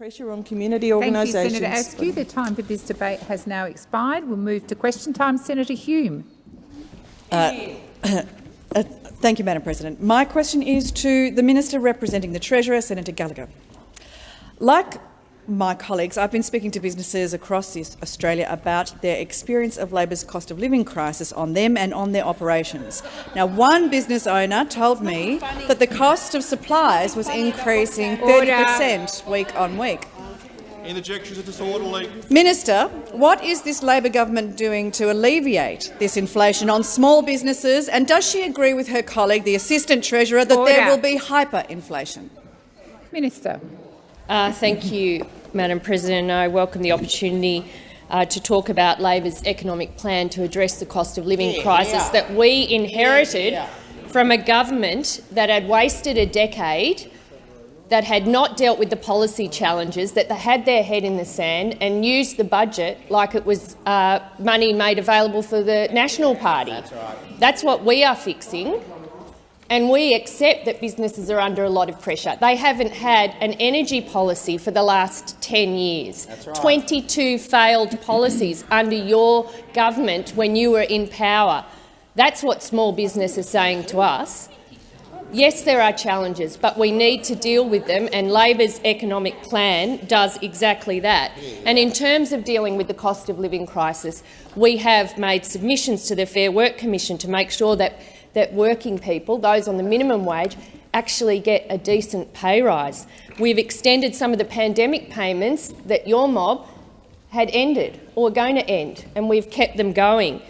Pressure on community Thank you, organisations. Senator Askew. The time for this debate has now expired. We'll move to question time. Senator Hume. Uh, thank you, Madam President. My question is to the Minister representing the Treasurer, Senator Gallagher. Like my colleagues, I've been speaking to businesses across Australia about their experience of Labor's cost of living crisis on them and on their operations. Now, one business owner told me that the cost of supplies was increasing 30 per cent week on week. Interjections are disorderly. Minister, what is this Labor government doing to alleviate this inflation on small businesses, and does she agree with her colleague, the Assistant Treasurer, that there will be hyperinflation? Minister. Uh, thank you, Madam President. I welcome the opportunity uh, to talk about Labor's economic plan to address the cost of living crisis that we inherited from a government that had wasted a decade, that had not dealt with the policy challenges, that they had their head in the sand and used the budget like it was uh, money made available for the National Party. That's, right. That's what we are fixing and we accept that businesses are under a lot of pressure. They haven't had an energy policy for the last 10 years. Right. 22 failed policies under your government when you were in power. That's what small business is saying to us. Yes, there are challenges, but we need to deal with them, and Labor's economic plan does exactly that. And in terms of dealing with the cost of living crisis, we have made submissions to the Fair Work Commission to make sure that, that working people, those on the minimum wage, actually get a decent pay rise. We've extended some of the pandemic payments that your mob had ended or were going to end, and we've kept them going.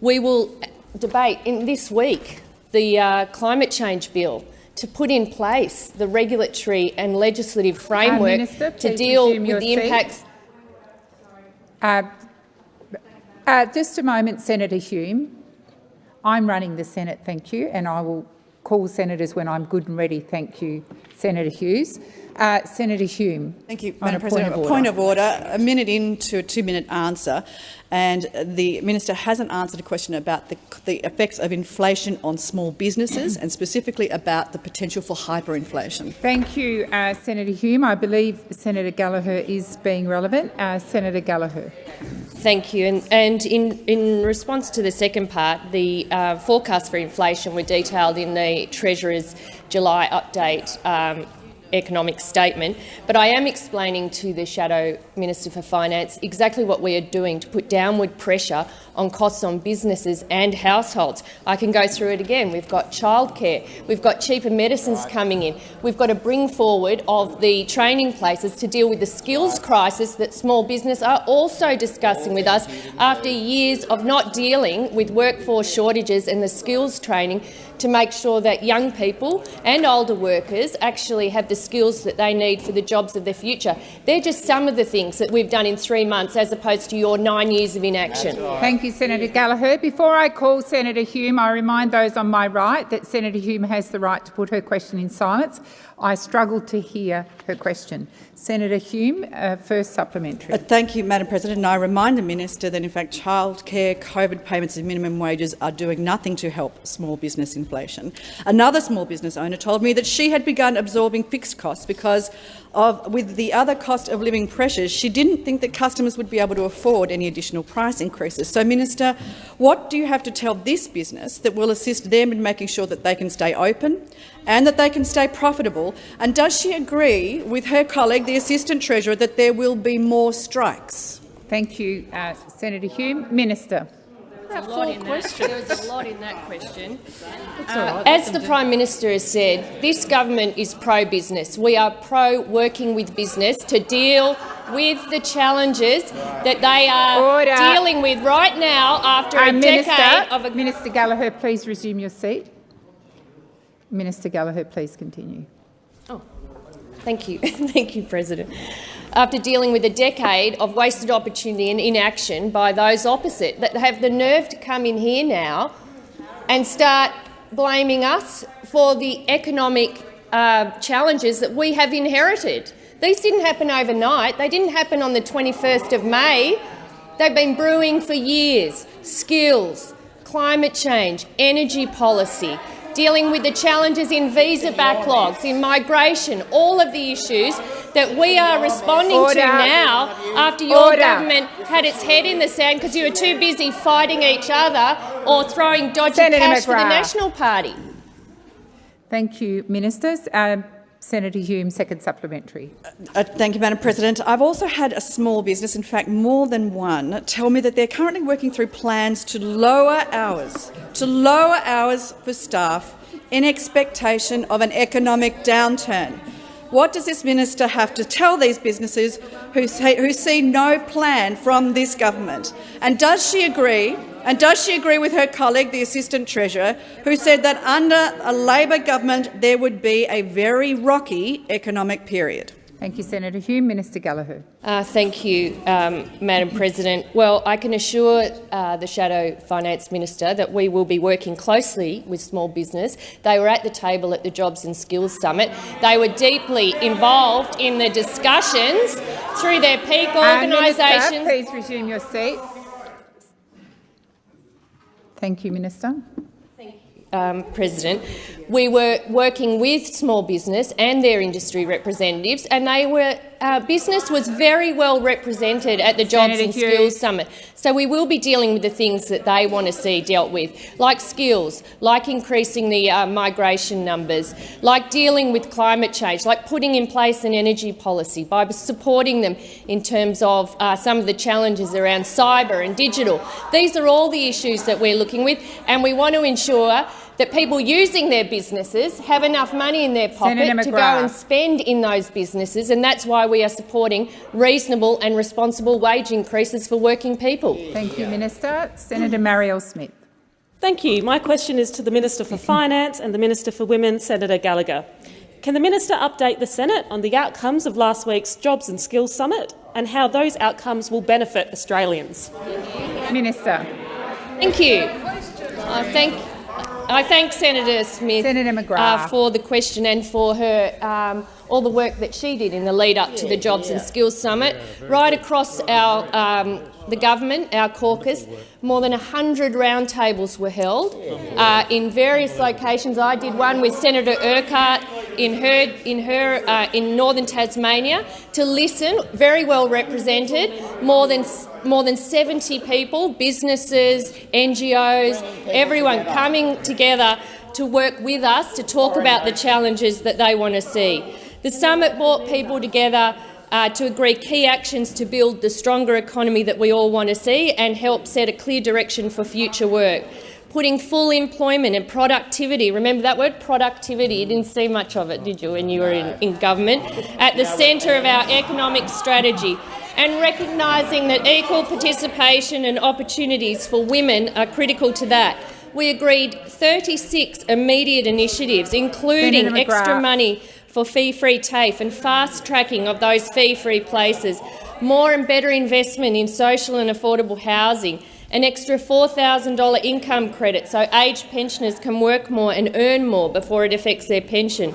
We will debate in this week the uh, climate change bill to put in place the regulatory and legislative framework Minister, to deal with the impacts. Uh, uh, just a moment, Senator Hume. I'm running the Senate, thank you, and I will call senators when I'm good and ready. Thank you, Senator Hughes. Uh, Senator Hume. Thank you, Madam President. Point of a point of order. A minute into a two-minute answer, and the minister hasn't answered a question about the, the effects of inflation on small businesses, and specifically about the potential for hyperinflation. Thank you, uh, Senator Hume. I believe Senator Gallagher is being relevant. Uh, Senator Gallagher. Thank you. And, and in, in response to the second part, the uh, forecasts for inflation were detailed in the Treasurer's July update um, economic statement, but I am explaining to the Shadow Minister for Finance exactly what we are doing to put downward pressure on costs on businesses and households. I can go through it again. We've got childcare, we've got cheaper medicines coming in, we've got to bring forward of the training places to deal with the skills crisis that small business are also discussing with us after years of not dealing with workforce shortages and the skills training to make sure that young people and older workers actually have the skills that they need for the jobs of the future. They're just some of the things that we've done in three months as opposed to your nine years of inaction. Thank you, Senator Gallagher. Before I call Senator Hume, I remind those on my right that Senator Hume has the right to put her question in silence. I struggled to hear her question. Senator Hume, uh, first supplementary. Uh, Thank you, Madam President. And I remind the minister that, in fact, childcare, COVID payments and minimum wages are doing nothing to help small business inflation. Another small business owner told me that she had begun absorbing fixed costs because of, with the other cost of living pressures, she didn't think that customers would be able to afford any additional price increases. So, Minister, what do you have to tell this business that will assist them in making sure that they can stay open and that they can stay profitable? And does she agree with her colleague, the Assistant Treasurer, that there will be more strikes? Thank you, uh, Senator Hume. Minister. There was a lot in that question. Uh, as the Prime Minister has said, this government is pro-business. We are pro-working with business to deal with the challenges that they are Order. dealing with right now after a Uh, Minister, decade of a Minister Gallagher, please resume your seat. Minister Gallagher, please continue. Oh, Thank you. Thank you, President. After dealing with a decade of wasted opportunity and inaction by those opposite that have the nerve to come in here now and start blaming us for the economic uh, challenges that we have inherited. These didn't happen overnight. They didn't happen on the 21st of May. They've been brewing for years. Skills, climate change, energy policy, dealing with the challenges in visa backlogs, in migration, all of the issues that we are responding Order. to now after your Order. government had its head in the sand because you were too busy fighting each other or throwing dodgy Senator cash for the National Party. Thank you, ministers. Um, Senator Hume, second supplementary. Uh, thank you, Madam President. I've also had a small business, in fact more than one, tell me that they're currently working through plans to lower hours, to lower hours for staff in expectation of an economic downturn. What does this minister have to tell these businesses who, say, who see no plan from this government? And does she agree and does she agree with her colleague, the Assistant Treasurer, who said that under a Labor government there would be a very rocky economic period? Thank you, Senator Hume. Minister Gallagher. Uh, thank you, um, Madam President. Well, I can assure uh, the Shadow Finance Minister that we will be working closely with small business. They were at the table at the Jobs and Skills Summit. They were deeply involved in the discussions through their peak Uh, Minister, organisations. please resume your seat. Thank you, Minister. Thank you, um, President, we were working with small business and their industry representatives, and they were uh, business was very well represented at the Jobs Senator and Hughes. Skills Summit. So we will be dealing with the things that they want to see dealt with, like skills, like increasing the uh, migration numbers, like dealing with climate change, like putting in place an energy policy by supporting them in terms of uh, some of the challenges around cyber and digital. These are all the issues that we're looking with, and we want to ensure that people using their businesses have enough money in their pocket to go and spend in those businesses, and that's why we are supporting reasonable and responsible wage increases for working people. Thank you, Minister. Senator Marielle Smith. Thank you. My question is to the Minister for Finance and the Minister for Women, Senator Gallagher. Can the minister update the Senate on the outcomes of last week's Jobs and Skills Summit and how those outcomes will benefit Australians? Minister. Thank you. I thank, I thank Senator Smith Senator McGrath. uh, for the question and for her um, all the work that she did in the lead up to the Jobs and Skills Summit. Right across our um, the government, our caucus, more than 100 roundtables were held uh, in various locations. I did one with Senator Urquhart in her in her uh, in northern Tasmania to listen. Very well represented. More than more than 70 people, businesses, NGOs, everyone coming together to work with us to talk about the challenges that they want to see. The summit brought people together uh, to agree key actions to build the stronger economy that we all want to see and help set a clear direction for future work. Putting full employment and productivity, remember that word productivity, you didn't see much of it, did you, when you were in, in government, at the centre of our economic strategy and recognising that equal participation and opportunities for women are critical to that. We agreed 36 immediate initiatives, including extra money for fee-free TAFE and fast-tracking of those fee-free places, more and better investment in social and affordable housing, an extra $4,000 income credit so aged pensioners can work more and earn more before it affects their pension,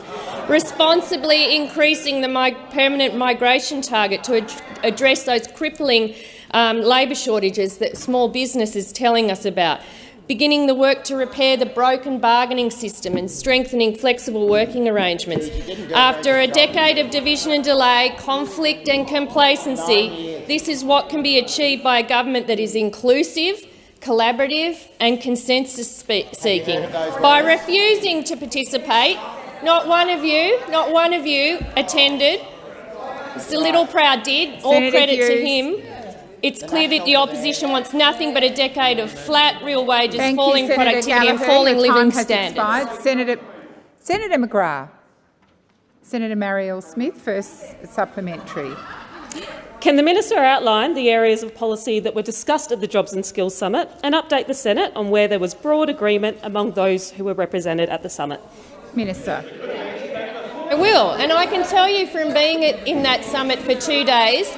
responsibly increasing the mi- permanent migration target to ad- address those crippling um, labour shortages that small business is telling us about, beginning the work to repair the broken bargaining system and strengthening flexible working arrangements. After a decade of division and delay, conflict and complacency, this is what can be achieved by a government that is inclusive, collaborative and consensus-seeking. By refusing to participate, not one of you, not one of you attended. Mr Littleproud did. All Senator credit to him. It's clear that the opposition wants nothing but a decade of flat real wages, Thank falling you, Senator productivity and falling Your living standards. expired. Senator, Senator McGrath. Senator Marielle Smith, first supplementary. Can the minister outline the areas of policy that were discussed at the Jobs and Skills Summit and update the Senate on where there was broad agreement among those who were represented at the summit? Minister. I will, and I can tell you from being at- in that summit for two days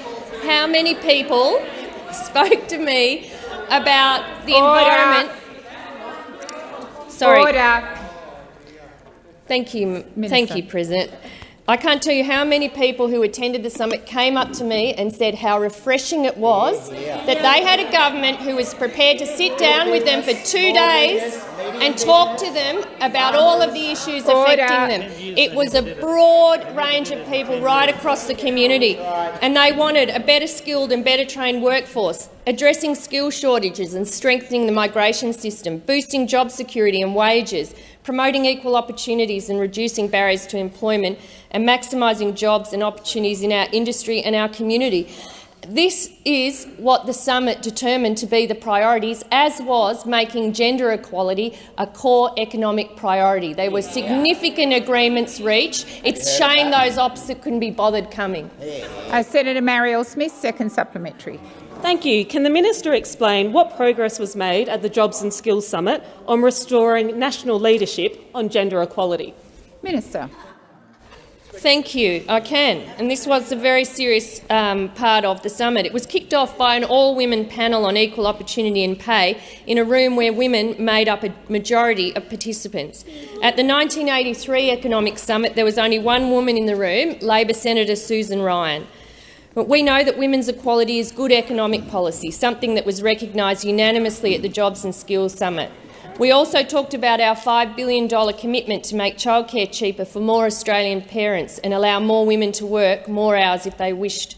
how many people spoke to me about the Order. environment. Sorry. Order. Thank you, Minister. thank you, President. I can't tell you how many people who attended the summit came up to me and said how refreshing it was that they had a government who was prepared to sit down with them for two days and talk to them about all of the issues affecting them. It was a broad range of people right across the community, and they wanted a better skilled and better trained workforce, addressing skill shortages and strengthening the migration system, boosting job security and wages, promoting equal opportunities and reducing barriers to employment, and maximising jobs and opportunities in our industry and our community. This is what the summit determined to be the priorities, as was making gender equality a core economic priority. There were significant agreements reached. It's a shame those opposite couldn't be bothered coming. Uh, Senator Marielle Smith, second supplementary. Thank you. Can the minister explain what progress was made at the Jobs and Skills Summit on restoring national leadership on gender equality? Minister. Thank you. I can. And this was a very serious um, part of the summit. It was kicked off by an all-women panel on equal opportunity and pay in a room where women made up a majority of participants. At the 1983 Economic Summit, there was only one woman in the room, Labor Senator Susan Ryan. But we know that women's equality is good economic policy, something that was recognised unanimously at the Jobs and Skills Summit. We also talked about our $5 billion commitment to make childcare cheaper for more Australian parents and allow more women to work more hours if they wished.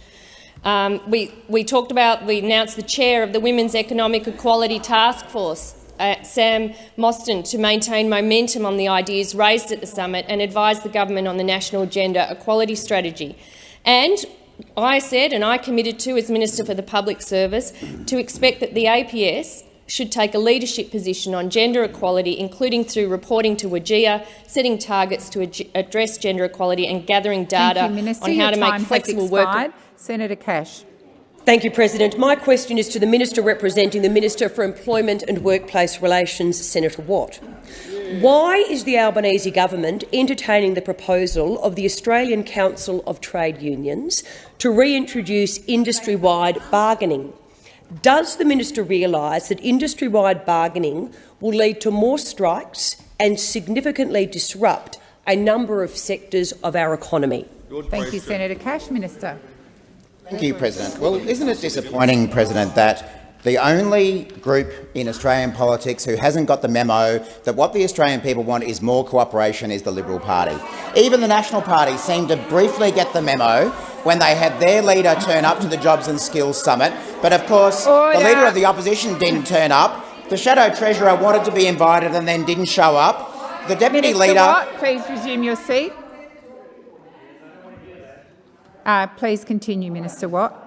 Um, we, we talked about, we announced the chair of the Women's Economic Equality Task Force, uh, Sam Mostyn, to maintain momentum on the ideas raised at the summit and advise the government on the national gender equality strategy. And I said, and I committed to as Minister for the Public Service, to expect that the APS should take a leadership position on gender equality, including through reporting to WGEA, setting targets to ad address gender equality and gathering data you, on how Your to make flexible has work. expired. Senator Cash. Thank you, President. My question is to the Minister representing the Minister for Employment and Workplace Relations, Senator Watt. Why is the Albanese government entertaining the proposal of the Australian Council of Trade Unions to reintroduce industry-wide bargaining? Does the minister realise that industry-wide bargaining will lead to more strikes and significantly disrupt a number of sectors of our economy? Thank you, Senator Cash. Minister. Thank you, President. Well, isn't it disappointing, President, that the only group in Australian politics who hasn't got the memo that what the Australian people want is more cooperation is the Liberal Party. Even the National Party seemed to briefly get the memo when they had their leader turn up to the Jobs and Skills Summit. But of course, Order. the leader of the opposition didn't turn up. The Shadow Treasurer wanted to be invited and then didn't show up. The Deputy Minister Leader... Watt, please resume your seat. Uh, please continue, Minister Watt.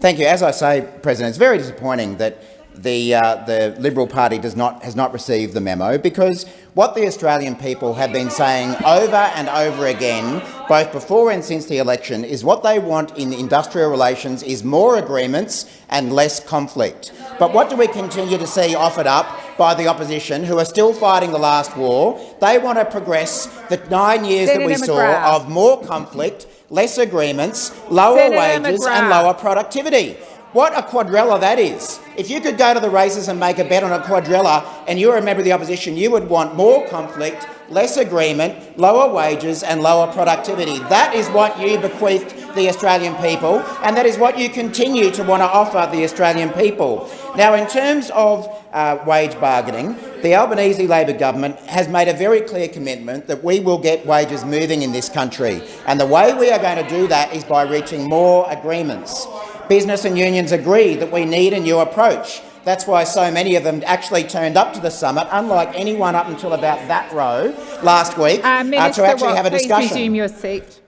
Thank you. As I say, President, it's very disappointing that the, uh, the Liberal Party does not, has not received the memo because what the Australian people have been saying over and over again, both before and since the election, is what they want in industrial relations is more agreements and less conflict. But what do we continue to see offered up by the opposition, who are still fighting the last war? They want to progress the nine years that we McGrath. saw of more conflict, less agreements, lower Senator wages McGrath. and lower productivity. What a quadrella that is. If you could go to the races and make a bet on a quadrella and you're a member of the opposition, you would want more conflict, less agreement, lower wages and lower productivity. That is what you bequeathed the Australian people and that is what you continue to want to offer the Australian people. Now, in terms of uh, wage bargaining, the Albanese Labor government has made a very clear commitment that we will get wages moving in this country. And the way we are going to do that is by reaching more agreements. Business and unions agree that we need a new approach. That's why so many of them actually turned up to the summit, unlike anyone up until about that row last week, Uh, uh, Minister to actually have a discussion. please resume your seat.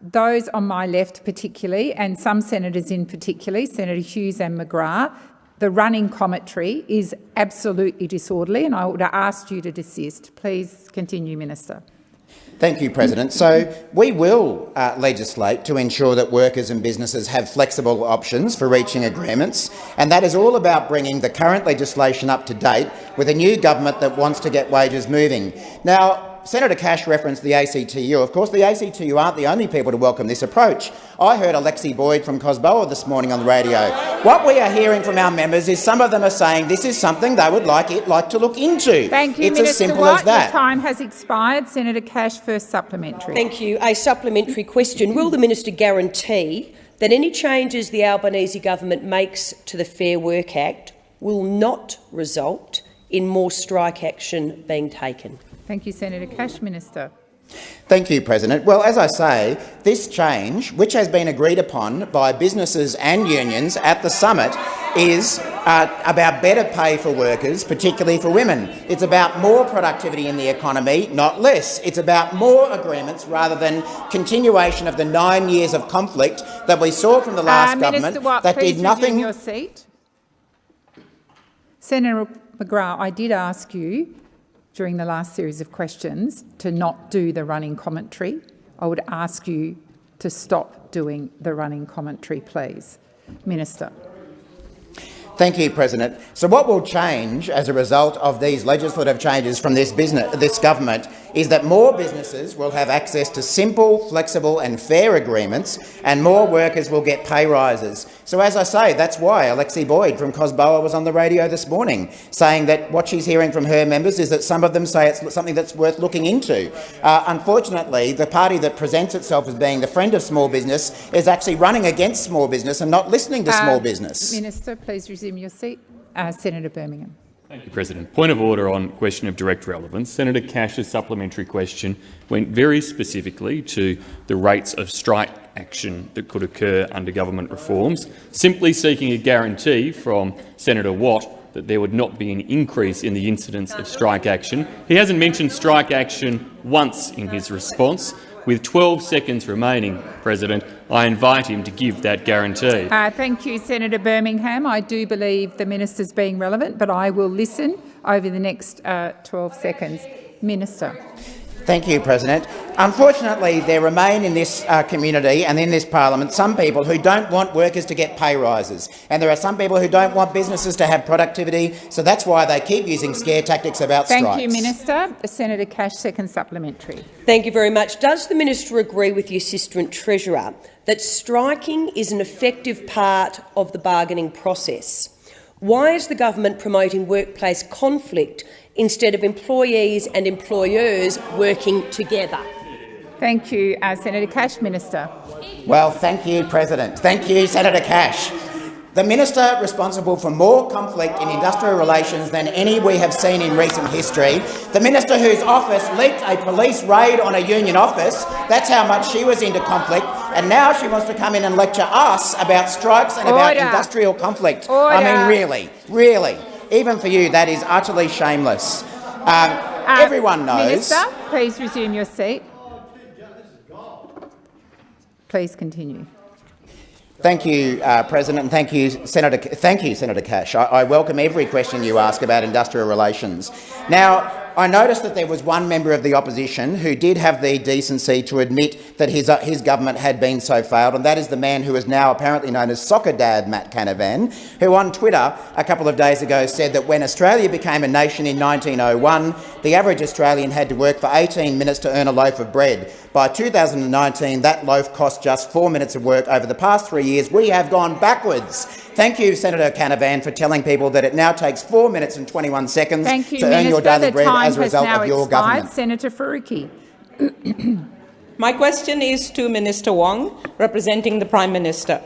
Those on my left particularly, and some senators in particular, Senator Hughes and McGrath, the running commentary is absolutely disorderly and I would have asked you to desist. Please continue, Minister. Thank you, President. So we will uh, legislate to ensure that workers and businesses have flexible options for reaching agreements, and that is all about bringing the current legislation up to date with a new government that wants to get wages moving. Now, Senator Cash referenced the ACTU. Of course, the ACTU aren't the only people to welcome this approach. I heard Alexi Boyd from Cosboa this morning on the radio. What we are hearing from our members is some of them are saying this is something they would like it like to look into. Thank you, it's Minister as simple Watt. as that. Your time has expired. Senator Cash, first supplementary. Thank you. A supplementary question. Will the minister guarantee that any changes the Albanese government makes to the Fair Work Act will not result in more strike action being taken? Thank you, Senator Cash. Minister. Thank you, President. Well, as I say, this change, which has been agreed upon by businesses and unions at the summit, is uh, about better pay for workers, particularly for women. It's about more productivity in the economy, not less. It's about more agreements rather than continuation of the nine years of conflict that we saw from the last uh, government Minister Watt, that did nothing. your seat. Senator McGrath, I did ask you during the last series of questions to not do the running commentary. I would ask you to stop doing the running commentary, please. Minister. Thank you, President. So what will change as a result of these legislative changes from this, business, this government is that more businesses will have access to simple, flexible and fair agreements and more workers will get pay rises. So as I say, that's why Alexi Boyd from COSBOA was on the radio this morning saying that what she's hearing from her members is that some of them say it's something that's worth looking into. Uh, unfortunately, the party that presents itself as being the friend of small business is actually running against small business and not listening to uh, small business. Minister, please resume your seat. Uh, Senator Birmingham. Thank you, President. Point of order on question of direct relevance. Senator Cash's supplementary question went very specifically to the rates of strike action that could occur under government reforms, simply seeking a guarantee from Senator Watt that there would not be an increase in the incidence of strike action. He hasn't mentioned strike action once in his response. With 12 seconds remaining, President, I invite him to give that guarantee. Uh, thank you, Senator Birmingham. I do believe the minister's being relevant, but I will listen over the next uh, 12 seconds. Minister. Thank you, President. Unfortunately, there remain in this uh, community and in this parliament some people who don't want workers to get pay rises, and there are some people who don't want businesses to have productivity, so that's why they keep using scare tactics about Thank strikes. Thank you, Minister. Senator Cash, second supplementary. Thank you very much. Does the minister agree with the Assistant Treasurer that striking is an effective part of the bargaining process? Why is the government promoting workplace conflict instead of employees and employers working together? Thank you, uh, Senator Cash. Minister. Well, thank you, President. Thank you, Senator Cash. The minister responsible for more conflict in industrial relations than any we have seen in recent history, the minister whose office leaked a police raid on a union office, that's how much she was into conflict, and now she wants to come in and lecture us about strikes and Order. about industrial conflict. Order. I mean, really, really even for you, that is utterly shameless. Um, uh, everyone knows. Minister, please resume your seat. Please continue. Thank you, uh, President, and thank you, Senator. Thank you, Senator Cash. I, I welcome every question you ask about industrial relations. Now, I noticed that there was one member of the opposition who did have the decency to admit that his, uh, his government had been so failed, and that is the man who is now apparently known as Soccer Dad Matt Canavan, who on Twitter a couple of days ago said that when Australia became a nation in 1901, the average Australian had to work for 18 minutes to earn a loaf of bread. By 2019, that loaf cost just four minutes of work. Over the past three years, we have gone backwards. Thank you, Senator Canavan, for telling people that it now takes four minutes and 21 seconds Thank you, to Minister. earn your daily bread as a result of your expired. government. Senator Faruqi. My question is to Minister Wong, representing the Prime Minister.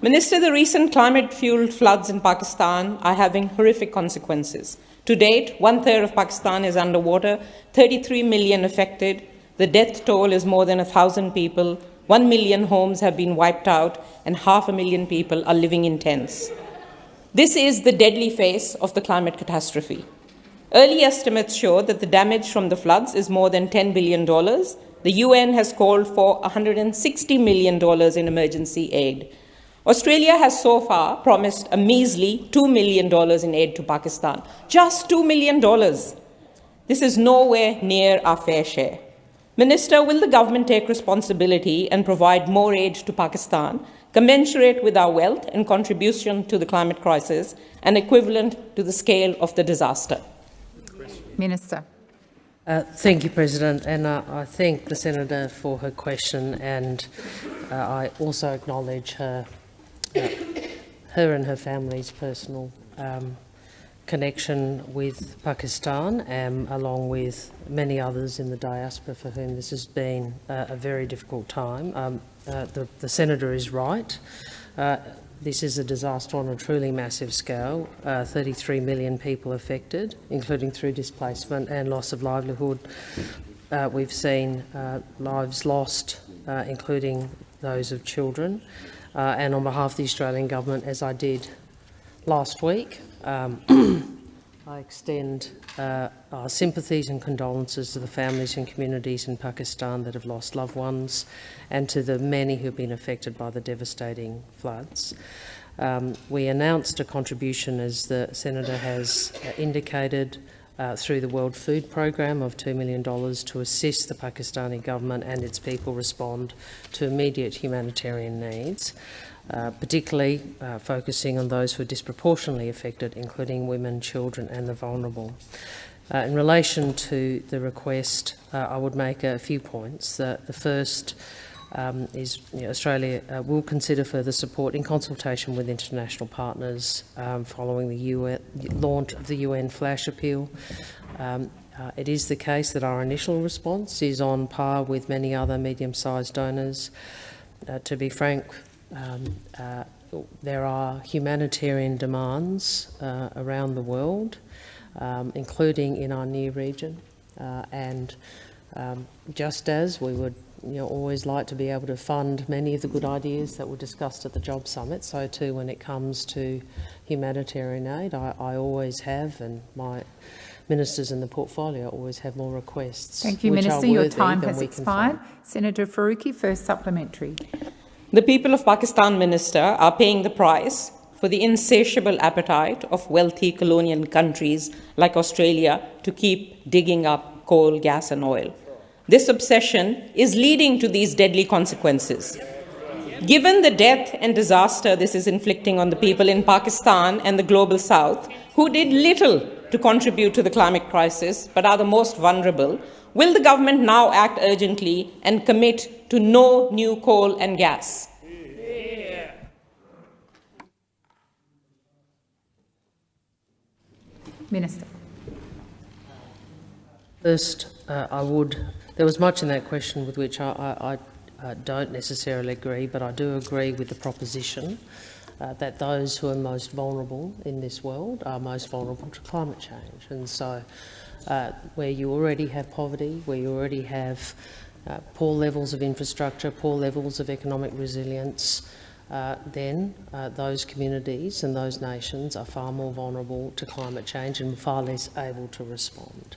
Minister, the recent climate-fueled floods in Pakistan are having horrific consequences. To date, one-third of Pakistan is underwater, 33 million affected, the death toll is more than 1,000 people, 1 million homes have been wiped out, and half a million people are living in tents. This is the deadly face of the climate catastrophe. Early estimates show that the damage from the floods is more than $10 billion. The UN has called for $160 million in emergency aid. Australia has so far promised a measly $2 million in aid to Pakistan. Just $2 million. This is nowhere near our fair share. Minister, will the government take responsibility and provide more aid to Pakistan, commensurate with our wealth and contribution to the climate crisis, and equivalent to the scale of the disaster? Minister. Uh, thank you, President, and uh, I thank the Senator for her question, and uh, I also acknowledge her, uh, her and her family's personal um, connection with Pakistan, um, along with many others in the diaspora for whom this has been uh, a very difficult time. Um, uh, the, the, Senator is right. Uh, this is a disaster on a truly massive scale. Uh, 33 million people affected, including through displacement and loss of livelihood. Uh, we've seen uh, lives lost, including those of children. And on behalf of the Australian Government, as I did last week, um, I extend uh, our sympathies and condolences to the families and communities in Pakistan that have lost loved ones and to the many who have been affected by the devastating floods. Um, we announced a contribution, as the Senator has uh, indicated, uh, through the World Food Programme of $2 million to assist the Pakistani government and its people respond to immediate humanitarian needs. Uh, particularly uh, focusing on those who are disproportionately affected, including women, children and the vulnerable. Uh, in relation to the request, uh, I would make a few points. the first um, is you know, Australia uh, will consider further support in consultation with international partners um, following the UN, launch of the UN flash appeal. Um, uh, it is the case that our initial response is on par with many other medium-sized donors. Uh, to be frank, um, uh, there are humanitarian demands uh, around the world, um, including in our near region. Uh, and um, just as we would you know, always like to be able to fund many of the good ideas that were discussed at the Job Summit, so too when it comes to humanitarian aid, I, I always have, and my ministers in the portfolio always have more requests. Thank you, Minister. Your time has expired. Senator Faruqi, first supplementary. The people of Pakistan, Minister, are paying the price for the insatiable appetite of wealthy colonial countries like Australia to keep digging up coal, gas, and oil. This obsession is leading to these deadly consequences. Given the death and disaster this is inflicting on the people in Pakistan and the global south, who did little to contribute to the climate crisis but are the most vulnerable, will the government now act urgently and commit to no new coal and gas. Minister. First, uh, I would. There was much in that question with which I, I, I uh, don't necessarily agree, but I do agree with the proposition uh, that those who are most vulnerable in this world are most vulnerable to climate change. And so, uh, where you already have poverty, where you already have uh, poor levels of infrastructure, poor levels of economic resilience, uh, then uh, those communities and those nations are far more vulnerable to climate change and far less able to respond.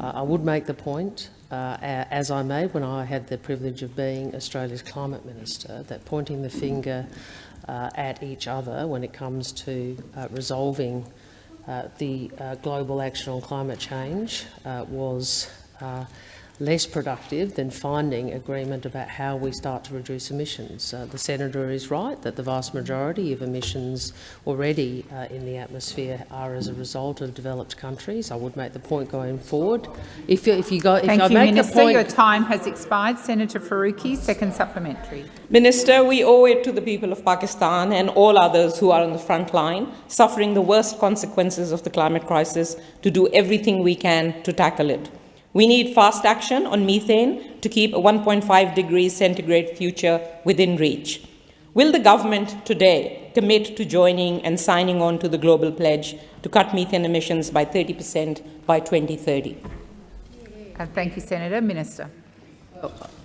I would make the point, uh, as I made when I had the privilege of being Australia's Climate Minister, that pointing the finger uh, at each other when it comes to uh, resolving uh, the uh, global action on climate change was less productive than finding agreement about how we start to reduce emissions. Uh, the senator is right that the vast majority of emissions already uh, in the atmosphere are as a result of developed countries. I would make the point going forward. If you, if you go, if Thank I you, make Minister. Point... Your time has expired. Senator Faruqi, second supplementary. Minister, we owe it to the people of Pakistan and all others who are on the front line, suffering the worst consequences of the climate crisis, to do everything we can to tackle it. We need fast action on methane to keep a 1.5 degrees centigrade future within reach. Will the government today commit to joining and signing on to the global pledge to cut methane emissions by 30 per cent by 2030? Uh, thank you, Senator. Minister.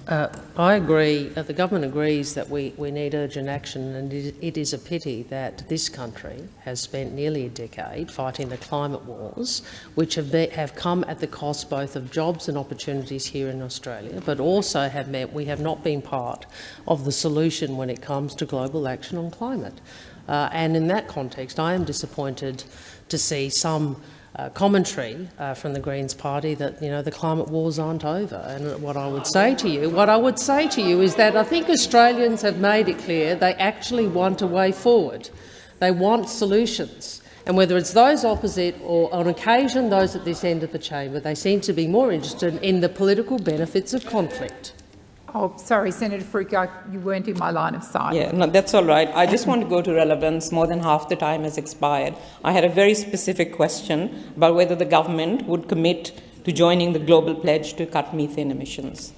Uh, I agree, uh, the government agrees that we, we need urgent action and it, it is a pity that this country has spent nearly a decade fighting the climate wars, which have, be, have come at the cost both of jobs and opportunities here in Australia, but also have meant we have not been part of the solution when it comes to global action on climate. Uh, and in that context, I am disappointed to see some uh, commentary uh, from the Greens party that you know the climate wars aren't over. And what I would say to you, what I would say to you is that I think Australians have made it clear they actually want a way forward. They want solutions. And whether it's those opposite or, on occasion, those at this end of the chamber, they seem to be more interested in the political benefits of conflict. Oh, sorry, Senator Faruqi, you weren't in my line of sight. Yeah, no, that's all right. I just want to go to relevance. More than half the time has expired. I had a very specific question about whether the government would commit to joining the global pledge to cut methane emissions.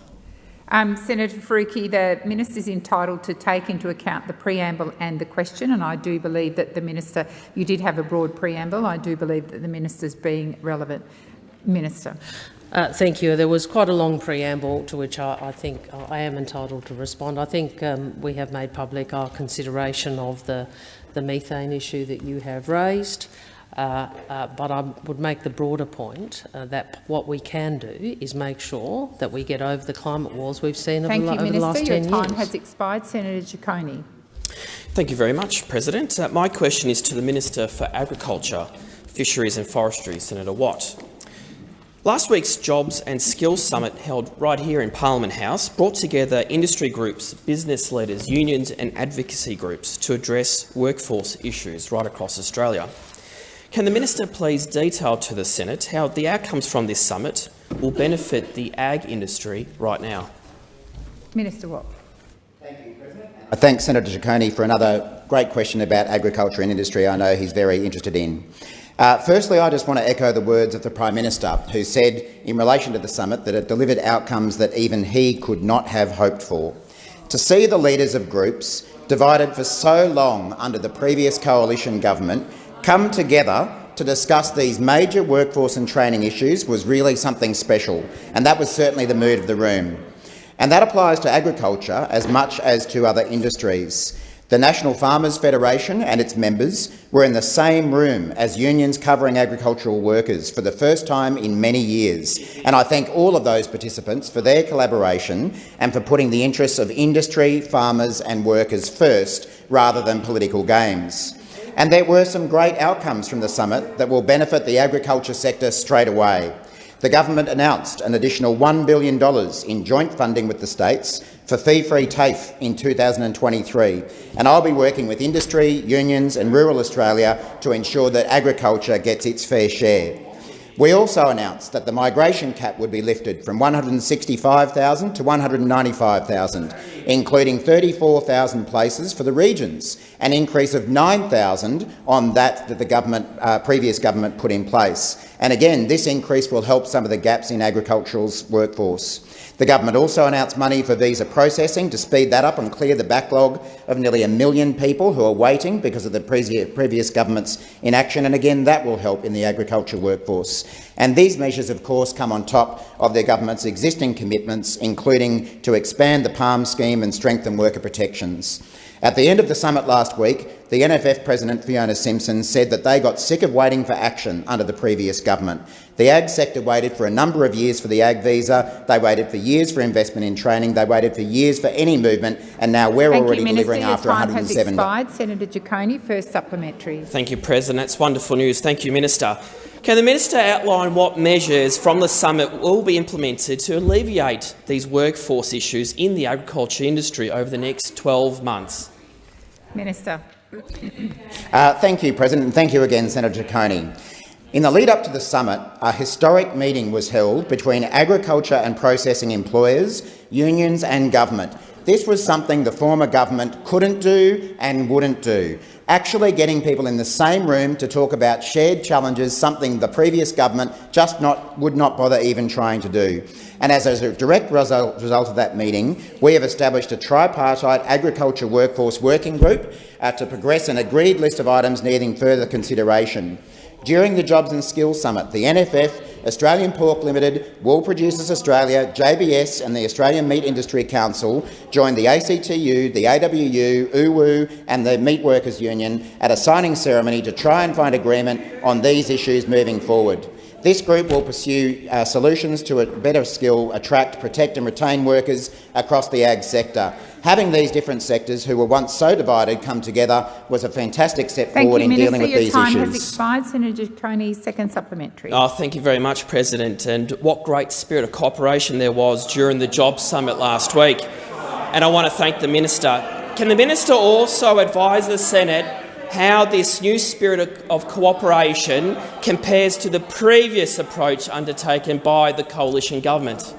Um, Senator Faruqi, the minister is entitled to take into account the preamble and the question, and I do believe that the minister, you did have a broad preamble, I do believe that the minister is being relevant. Minister. Uh, thank you. There was quite a long preamble to which I, I think I am entitled to respond. I think um, we have made public our consideration of the, the methane issue that you have raised. Uh, uh, but I would make the broader point uh, that what we can do is make sure that we get over the climate wars we've seen Thank over, you, over Minister. the last Your 10 time years. has expired. Senator Ciccone. Thank you very much, President. Uh, my question is to the Minister for Agriculture, Fisheries and Forestry, Senator Watt. Last week's Jobs and Skills Summit held right here in Parliament House brought together industry groups, business leaders, unions and advocacy groups to address workforce issues right across Australia. Can the Minister please detail to the Senate how the outcomes from this summit will benefit the ag industry right now? Minister Watt. I thank Senator Ciccone for another great question about agriculture and industry I know he's very interested in. Uh, firstly, I just want to echo the words of the Prime Minister, who said in relation to the summit that it delivered outcomes that even he could not have hoped for. To see the leaders of groups, divided for so long under the previous coalition government, come together to discuss these major workforce and training issues was really something special, and that was certainly the mood of the room. And that applies to agriculture as much as to other industries. The National Farmers Federation and its members were in the same room as unions covering agricultural workers for the first time in many years, and I thank all of those participants for their collaboration and for putting the interests of industry, farmers and workers first rather than political games. And there were some great outcomes from the summit that will benefit the agriculture sector straight away. The government announced an additional $1 billion in joint funding with the states for fee-free TAFE in 2023, and I'll be working with industry, unions and rural Australia to ensure that agriculture gets its fair share. We also announced that the migration cap would be lifted from 165,000 to 195,000, including 34,000 places for the regions, an increase of 9,000 on that that the government, uh, previous government put in place. And again, this increase will help some of the gaps in agricultural's workforce. The government also announced money for visa processing to speed that up and clear the backlog of nearly a million people who are waiting because of the previous government's inaction, and again that will help in the agriculture workforce. And these measures, of course, come on top of the government's existing commitments, including to expand the PALM scheme and strengthen worker protections. At the end of the summit last week, the NFF President Fiona Simpson said that they got sick of waiting for action under the previous government. The ag sector waited for a number of years for the ag visa, they waited for years for investment in training, they waited for years for any movement, and now we're Thank already you, Minister. delivering Your after time 107 has expired. Senator Ciccone, first supplementary. Thank you, President. That's wonderful news. Thank you, Minister. Can the Minister outline what measures from the summit will be implemented to alleviate these workforce issues in the agriculture industry over the next 12 months? Minister. Uh, thank you, President, and thank you again, Senator Ciccone. In the lead up to the summit, a historic meeting was held between agriculture and processing employers, unions and government. This was something the former government couldn't do and wouldn't do. Actually getting people in the same room to talk about shared challenges, something the previous government just not, would not bother even trying to do. And as a direct result, of that meeting, we have established a tripartite agriculture workforce working group uh, to progress an agreed list of items needing further consideration. During the Jobs and Skills Summit, the NFF, Australian Pork Limited, Wool Producers Australia, JBS and the Australian Meat Industry Council joined the ACTU, the AWU, UWU and the Meat Workers Union at a signing ceremony to try and find agreement on these issues moving forward. This group will pursue uh, solutions to a better skill, attract, protect and retain workers across the ag sector. Having these different sectors, who were once so divided, come together was a fantastic step Thank forward you, in Minister. dealing with these issues. Thank you, Minister. Your these time issues. has expired. Senator Ciccone, second supplementary. Oh, thank you very much, President. And what great spirit of cooperation there was during the Jobs Summit last week. And I want to thank the Minister. Can the Minister also advise the Senate how this new spirit of, of cooperation compares to the previous approach undertaken by the coalition government?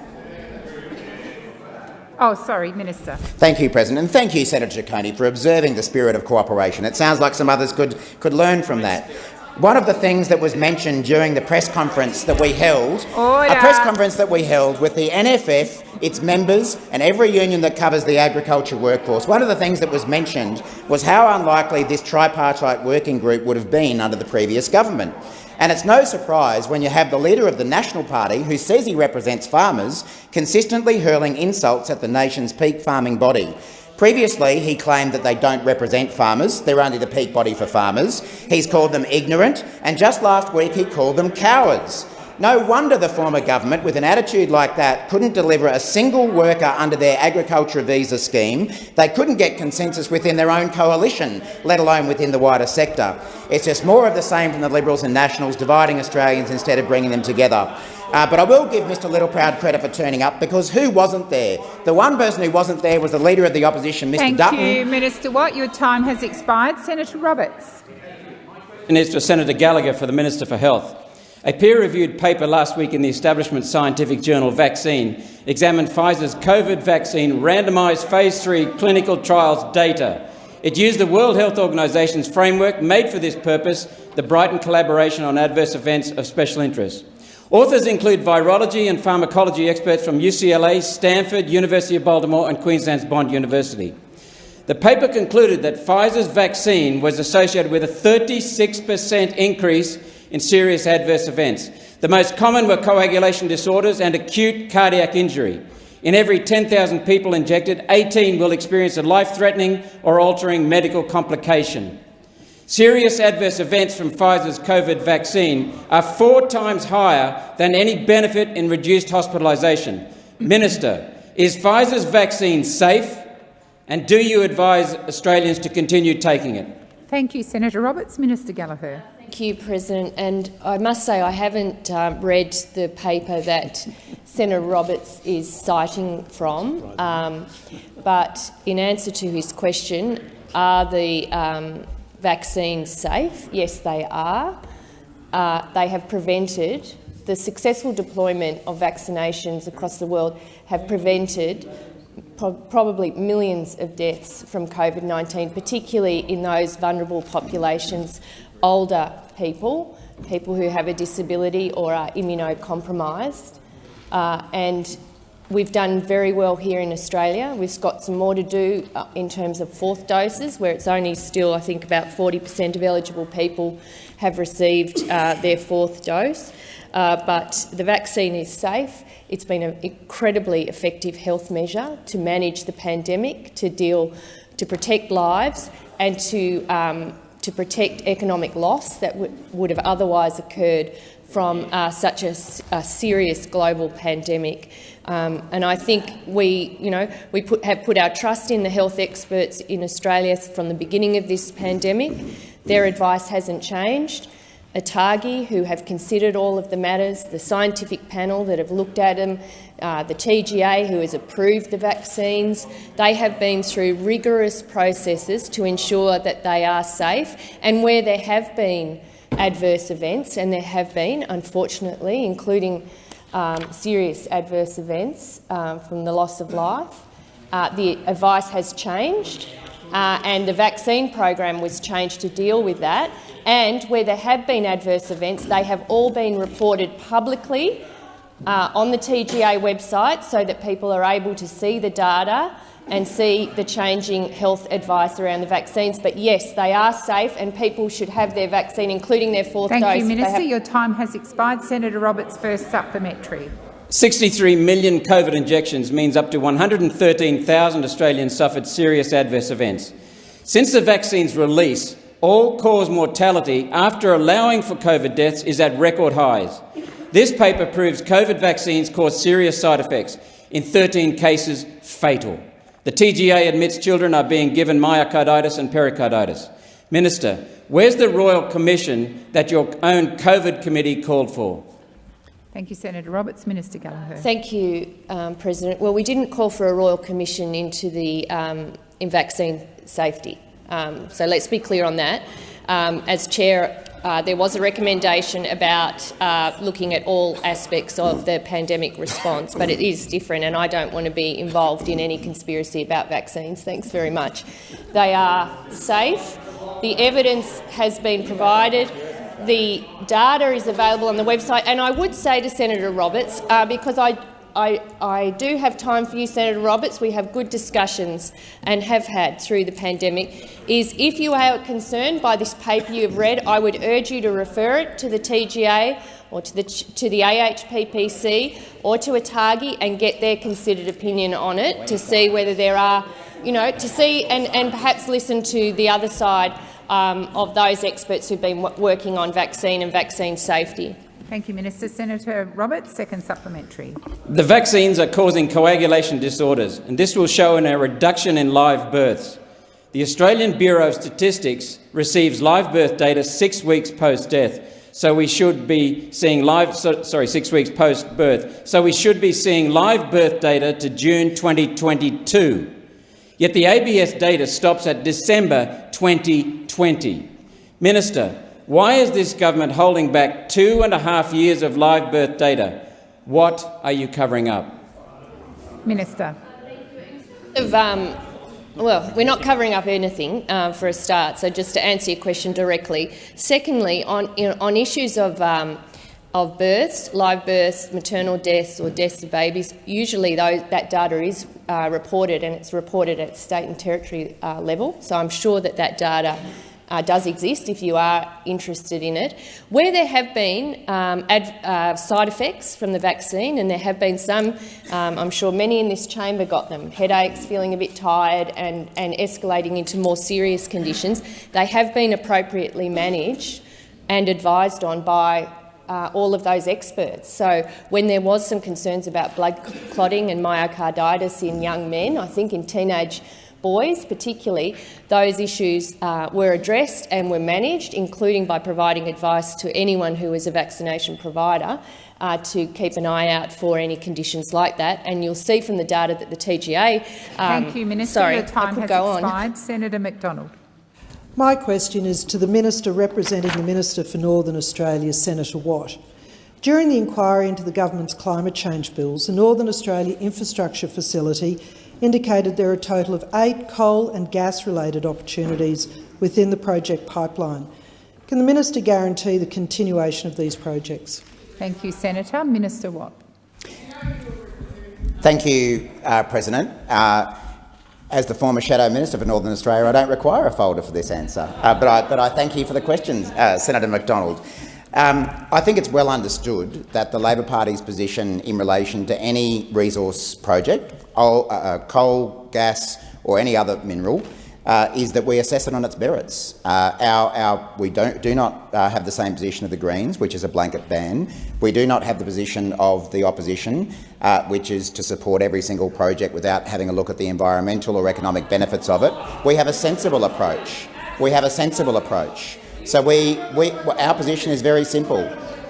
Oh, sorry, Minister. Thank you, President, and thank you, Senator Ciccone, for observing the spirit of cooperation. It sounds like some others could, could learn from that. One of the things that was mentioned during the press conference that we held, Order. a press conference that we held with the NFF, its members and every union that covers the agriculture workforce, one of the things that was mentioned was how unlikely this tripartite working group would have been under the previous government. And it's no surprise when you have the leader of the National Party, who says he represents farmers, consistently hurling insults at the nation's peak farming body. Previously, he claimed that they don't represent farmers, they're only the peak body for farmers. He's called them ignorant, and just last week he called them cowards. No wonder the former government, with an attitude like that, couldn't deliver a single worker under their agriculture visa scheme. They couldn't get consensus within their own coalition, let alone within the wider sector. It's just more of the same from the Liberals and Nationals, dividing Australians instead of bringing them together. Uh, but I will give Mr Littleproud credit for turning up, because who wasn't there? The one person who wasn't there was the Leader of the Opposition, Mr Thank Dutton. you, Minister Watt. Your time has expired. Senator Roberts. And is for Senator Gallagher for the Minister for Health. A peer-reviewed paper last week in the establishment scientific journal Vaccine examined Pfizer's COVID vaccine randomised phase 3 clinical trials data. It used the World Health Organisation's framework made for this purpose, the Brighton Collaboration on Adverse Events of Special Interest. Authors include virology and pharmacology experts from UCLA, Stanford, University of Baltimore and Queensland's Bond University. The paper concluded that Pfizer's vaccine was associated with a 36 per cent increase in serious adverse events. The most common were coagulation disorders and acute cardiac injury. In every 10,000 people injected, 18 will experience a life-threatening or altering medical complication. Serious adverse events from Pfizer's COVID vaccine are four times higher than any benefit in reduced hospitalisation. Minister, is Pfizer's vaccine safe and do you advise Australians to continue taking it? Thank you, Senator Roberts. Minister Gallagher. Thank you, President. And I must say I haven't um, read the paper that Senator Roberts is citing from, um, but in answer to his question, are the um, vaccines safe? Yes, they are. Uh, they have prevented the successful deployment of vaccinations across the world have prevented pro probably millions of deaths from COVID-19, particularly in those vulnerable populations, older people, people who have a disability or are immunocompromised. Uh, and we've done very well here in Australia. We've got some more to do uh, in terms of fourth doses, where it's only still, I think, about 40 per cent of eligible people have received uh, their fourth dose. Uh, but the vaccine is safe. It's been an incredibly effective health measure to manage the pandemic, to deal, to protect lives and to, um, to protect economic loss that would have otherwise occurred from uh, such a, a, serious global pandemic. Um, and I think we, you know, we put, have put our trust in the health experts in Australia from the beginning of this pandemic. Their advice hasn't changed. ATAGI, who have considered all of the matters, the scientific panel that have looked at them, uh, the TGA, who has approved the vaccines. They have been through rigorous processes to ensure that they are safe. And where there have been adverse events, and there have been, unfortunately, including um, serious adverse events um, from the loss of life, uh, the advice has changed uh, and the vaccine program was changed to deal with that. And where there have been adverse events, they have all been reported publicly uh, on the TGA website so that people are able to see the data and see the changing health advice around the vaccines. But yes, they are safe and people should have their vaccine, including their fourth Thank dose. Thank you, Minister. Your time has expired. Senator Roberts, first supplementary. 63 million COVID injections means up to 113,000 Australians suffered serious adverse events. Since the vaccine's release, all-cause mortality after allowing for COVID deaths is at record highs. This paper proves COVID vaccines cause serious side effects, in 13 cases fatal. The TGA admits children are being given myocarditis and pericarditis. Minister, where's the Royal Commission that your own COVID committee called for? Thank you, Senator Roberts. Minister Gallagher. Thank you, um, President. Well, we didn't call for a royal commission into the um, in vaccine safety. Um, so let's be clear on that. Um, as chair, uh, there was a recommendation about uh, looking at all aspects of the pandemic response, but it is different, and I don't want to be involved in any conspiracy about vaccines. Thanks very much. They are safe. The evidence has been provided the data is available on the website. And I would say to Senator Roberts, uh, because I, I, I do have time for you, Senator Roberts, we have good discussions and have had through the pandemic, is if you are concerned by this paper you have read, I would urge you to refer it to the TGA or to the, to the AHPPC or to ATAGI and get their considered opinion on it to see whether there are, you know, to see and, and perhaps listen to the other side um, of those experts who've been working on vaccine and vaccine safety. Thank you, Minister. Senator Roberts, second supplementary. The vaccines are causing coagulation disorders, and this will show in a reduction in live births. The Australian Bureau of Statistics receives live birth data six weeks post-death, so we should be seeing live, so, sorry, six weeks post-birth, so we should be seeing live birth data to June 2022. Yet the ABS data stops at December 2020. Minister, why is this government holding back two and a half years of live birth data? What are you covering up? Minister. Of, um, well, we're not covering up anything uh, for a start, so just to answer your question directly. Secondly, on, you know, on issues of, um, of births, live births, maternal deaths or deaths of babies, usually those, that data is uh, reported and it's reported at state and territory uh, level, so I'm sure that that data uh, does exist if you are interested in it. Where there have been um, uh, side effects from the vaccine, and there have been some, um, I'm sure many in this chamber got them, headaches, feeling a bit tired and, and escalating into more serious conditions, they have been appropriately managed and advised on by uh, all of those experts. So when there was some concerns about blood clotting and myocarditis in young men, I think in teenage boys particularly, those issues uh, were addressed and were managed, including by providing advice to anyone who is a vaccination provider uh, to keep an eye out for any conditions like that. And you'll see from the data that the TGA... Um, Thank you, Minister. Sorry, Your time I could has go expired. on. Senator McDonald. My question is to the Minister representing the Minister for Northern Australia, Senator Watt. During the inquiry into the government's climate change bills, the Northern Australia Infrastructure Facility indicated there are a total of eight coal and gas-related opportunities within the project pipeline. Can the minister guarantee the continuation of these projects? Thank you, Senator. Minister Watt. Thank you, uh, President. Uh, as the former Shadow Minister for Northern Australia, I don't require a folder for this answer, uh, but, I, but, I, thank you for the questions, uh, Senator McDonald. Um, I think it's well understood that the Labor Party's position in relation to any resource project, uh, uh, coal, gas or any other mineral, uh, is that we assess it on its merits. Uh, our, our, we don't, do not uh, have the same position of the Greens, which is a blanket ban. We do not have the position of the opposition, uh, which is to support every single project without having a look at the environmental or economic benefits of it. We have a sensible approach. We have a sensible approach. So we, we, our position is very simple.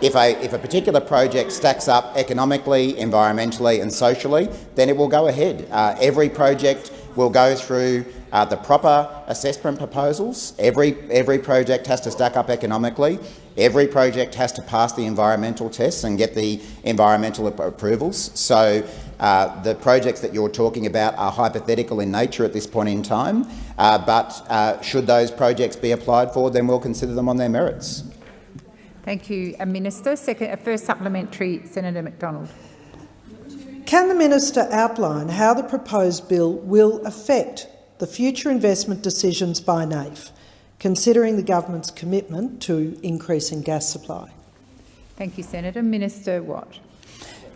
If a, if a particular project stacks up economically, environmentally and socially, then it will go ahead. Uh, every project will go through uh, the proper assessment proposals. Every, every project has to stack up economically. Every project has to pass the environmental tests and get the environmental approvals. So uh, the projects that you're talking about are hypothetical in nature at this point in time, uh, but uh, should those projects be applied for, then we'll consider them on their merits. Thank you, uh, Minister. Second, uh, first supplementary, Senator McDonald. Can the minister outline how the proposed bill will affect the future investment decisions by NAIF, considering the government's commitment to increasing gas supply? Thank you, Senator. Minister Watt.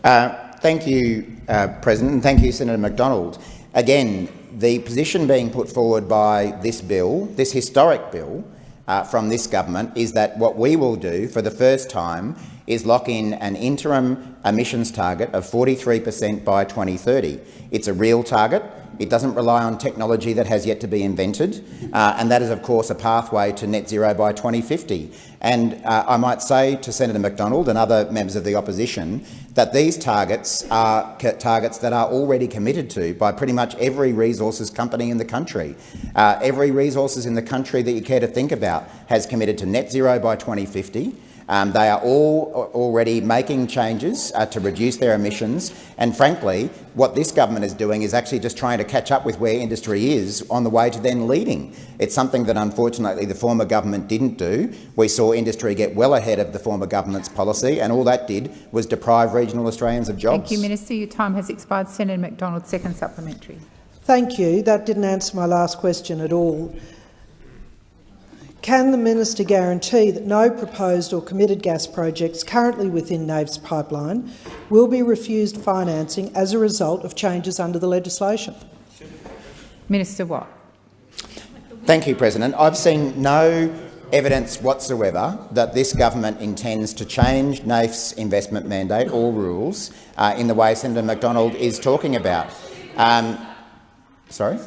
Uh, thank you, uh, President, and thank you, Senator McDonald. Again, the position being put forward by this bill, this historic bill, uh, from this government is that what we will do for the first time is lock in an interim emissions target of 43 per cent by 2030. It's a real target. It doesn't rely on technology that has yet to be invented, uh, and that is, of course, a pathway to net zero by 2050. And uh, I might say to Senator McDonald and other members of the opposition that these targets are targets that are already committed to by pretty much every resources company in the country. Uh, every resources in the country that you care to think about has committed to net zero by 2050, Um, they are all already making changes uh, to reduce their emissions. And frankly, what this government is doing is actually just trying to catch up with where industry is on the way to then leading. It's something that unfortunately the former government didn't do. We saw industry get well ahead of the former government's policy, and all that did was deprive regional Australians of jobs. Thank you, Minister. Your time has expired. Senator McDonald, second supplementary. Thank you. That didn't answer my last question at all. Can the minister guarantee that no proposed or committed gas projects currently within NAIF's pipeline will be refused financing as a result of changes under the legislation? Minister Watt. Thank you, President. I've seen no evidence whatsoever that this government intends to change NAIF's investment mandate or rules uh, in the way Senator McDonald is talking about. Um, sorry?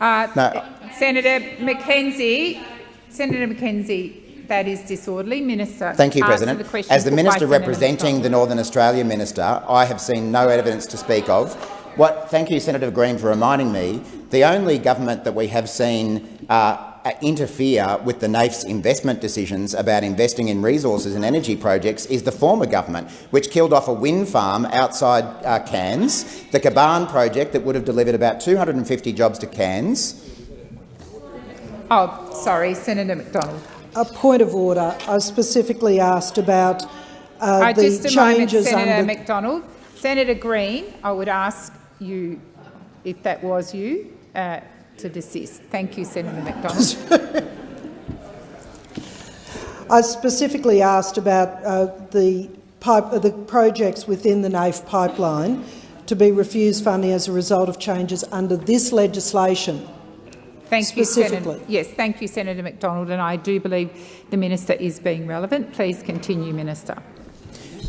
Uh, No. Senator McKenzie, Senator McKenzie, that is disorderly. Minister, Thank you, President. The question As the minister representing the Northern Australia minister, I have seen no evidence to speak of. What, thank you, Senator Green, for reminding me. The only government that we have seen uh, interfere with the NAIF's investment decisions about investing in resources and energy projects is the former government, which killed off a wind farm outside uh, Cairns, the Kaban project that would have delivered about 250 jobs to Cairns. Oh, sorry, Senator McDonald. A point of order. I specifically asked about uh, Uh, the just a moment, changes Senator under McDonald. Senator Green, I would ask you, if that was you, uh, to desist. Thank you, Senator McDonald. I specifically asked about uh, the, pipe, uh, the projects within the NAIF pipeline to be refused funding as a result of changes under this legislation. Thank you, Senator. Yes, thank you, Senator McDonald, and I do believe the minister is being relevant. Please continue, Minister.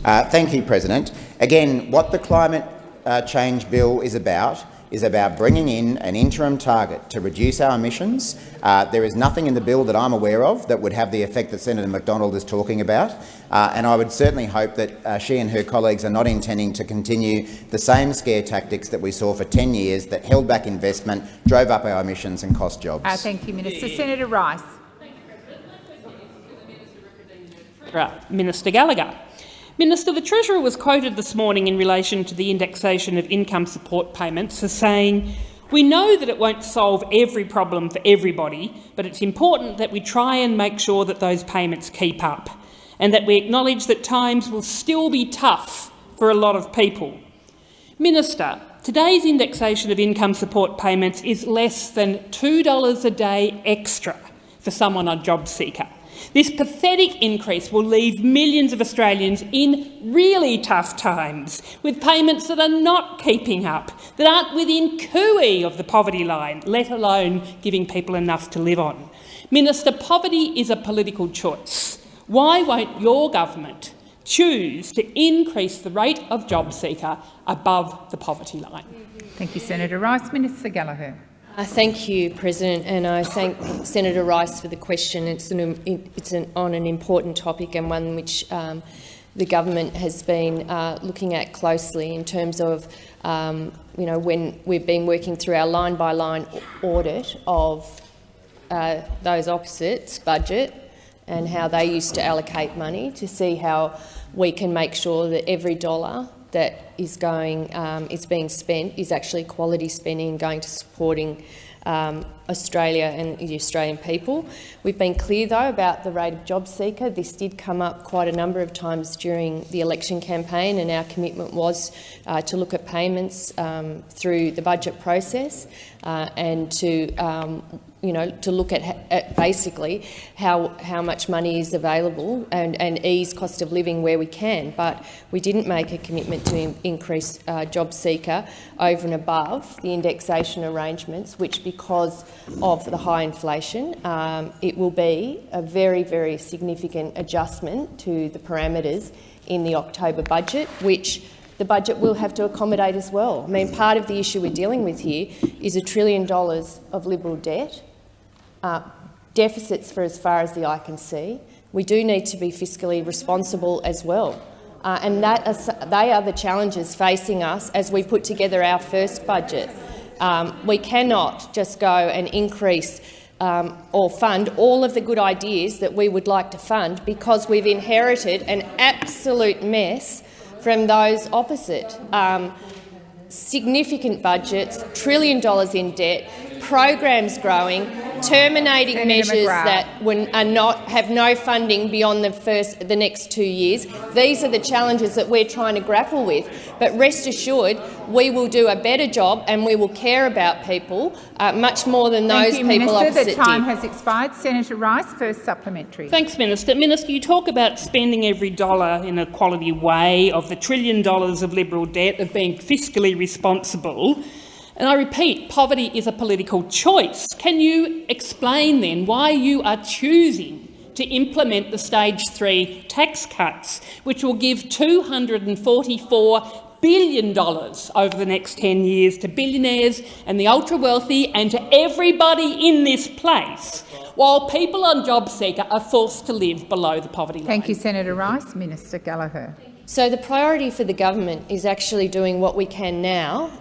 Uh, thank you, President. Again, what the climate uh, change bill is about is about bringing in an interim target to reduce our emissions. Uh, there is nothing in the bill that I'm aware of that would have the effect that Senator McDonald is talking about, uh, and I would certainly hope that uh, she and her colleagues are not intending to continue the same scare tactics that we saw for 10 years that held back investment, drove up our emissions and cost jobs. Uh, thank you, Minister. Senator Rice. Right, Minister Gallagher. Minister, the Treasurer was quoted this morning in relation to the indexation of income support payments as saying, we know that it won't solve every problem for everybody, but it's important that we try and make sure that those payments keep up and that we acknowledge that times will still be tough for a lot of people. Minister, today's indexation of income support payments is less than $2 a day extra for someone on JobSeeker. This pathetic increase will leave millions of Australians in really tough times, with payments that are not keeping up, that aren't within cooey of the poverty line, let alone giving people enough to live on. Minister, poverty is a political choice. Why won't your government choose to increase the rate of job seeker above the poverty line? Thank you, Senator Rice. Minister Gallagher. Uh, thank you, President, and I thank Senator Rice for the question. It's, an, it's an, on an important topic and one which um, the government has been uh, looking at closely in terms of, um, you know, when we've been working through our line-by-line audit of uh, those opposites budget and how they used to allocate money to see how we can make sure that every dollar that is going um, is being spent is actually quality spending going to supporting um, Australia and the Australian people. We've been clear, though, about the rate of job seeker. This did come up quite a number of times during the election campaign, and our commitment was uh, to look at payments um, through the budget process uh, and to um, you know, to look at, at, basically how, how much money is available and, and ease cost of living where we can. But we didn't make a commitment to in, increase uh, job seeker over and above the indexation arrangements, which because of the high inflation, um, it will be a very, very significant adjustment to the parameters in the October budget, which the budget will have to accommodate as well. I mean, part of the issue we're dealing with here is a trillion dollars of Liberal debt, uh, deficits for as far as the eye can see. We do need to be fiscally responsible as well. Uh, and that they are the challenges facing us as we put together our first budget. Um, we cannot just go and increase um, or fund all of the good ideas that we would like to fund because we've inherited an absolute mess from those opposite. Um, significant budgets, trillion dollars in debt, programs growing, terminating Senator measures McGrath. that when, are not have no funding beyond the first the next two years. These are the challenges that we're trying to grapple with. But rest assured, we will do a better job and we will care about people uh, much more than those Thank you, people Minister. opposite The time did. has expired. Senator Rice, first supplementary. Thanks, Minister. Minister, you talk about spending every dollar in a quality way, of the trillion dollars of Liberal debt, of being fiscally responsible. And I repeat, poverty is a political choice. Can you explain then why you are choosing to implement the stage three tax cuts, which will give $244 billion over the next 10 years to billionaires and the ultra-wealthy and to everybody in this place, while people on JobSeeker are forced to live below the poverty line? Thank you, Senator Rice. Minister Gallagher. So the priority for the government is actually doing what we can now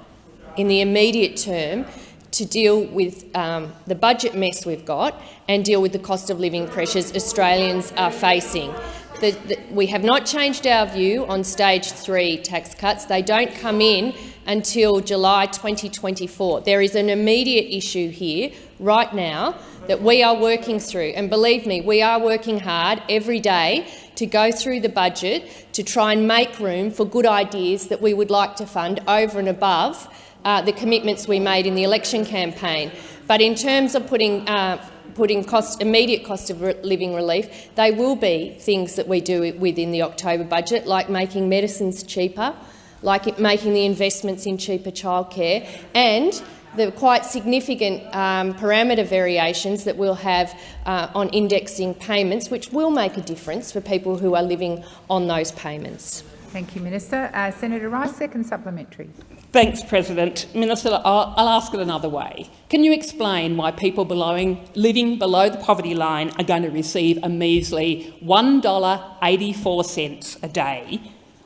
in the immediate term to deal with um, the budget mess we've got and deal with the cost of living pressures Australians are facing. The, the, we have not changed our view on stage three tax cuts. They don't come in until July 2024. There is an immediate issue here right now that we are working through. And believe me, we are working hard every day to go through the budget to try and make room for good ideas that we would like to fund over and above uh, the commitments we made in the election campaign. But in terms of putting uh, putting cost, immediate cost of living relief, they will be things that we do within the October budget, like making medicines cheaper, like making the investments in cheaper childcare, and the quite significant um, parameter variations that we'll have uh, on indexing payments, which will make a difference for people who are living on those payments. Thank you, Minister. Uh, Senator Rice, second supplementary. Thanks, President. Minister, I'll, I'll ask it another way. Can you explain why people belowing, living below the poverty line are going to receive a measly $1.84 a day,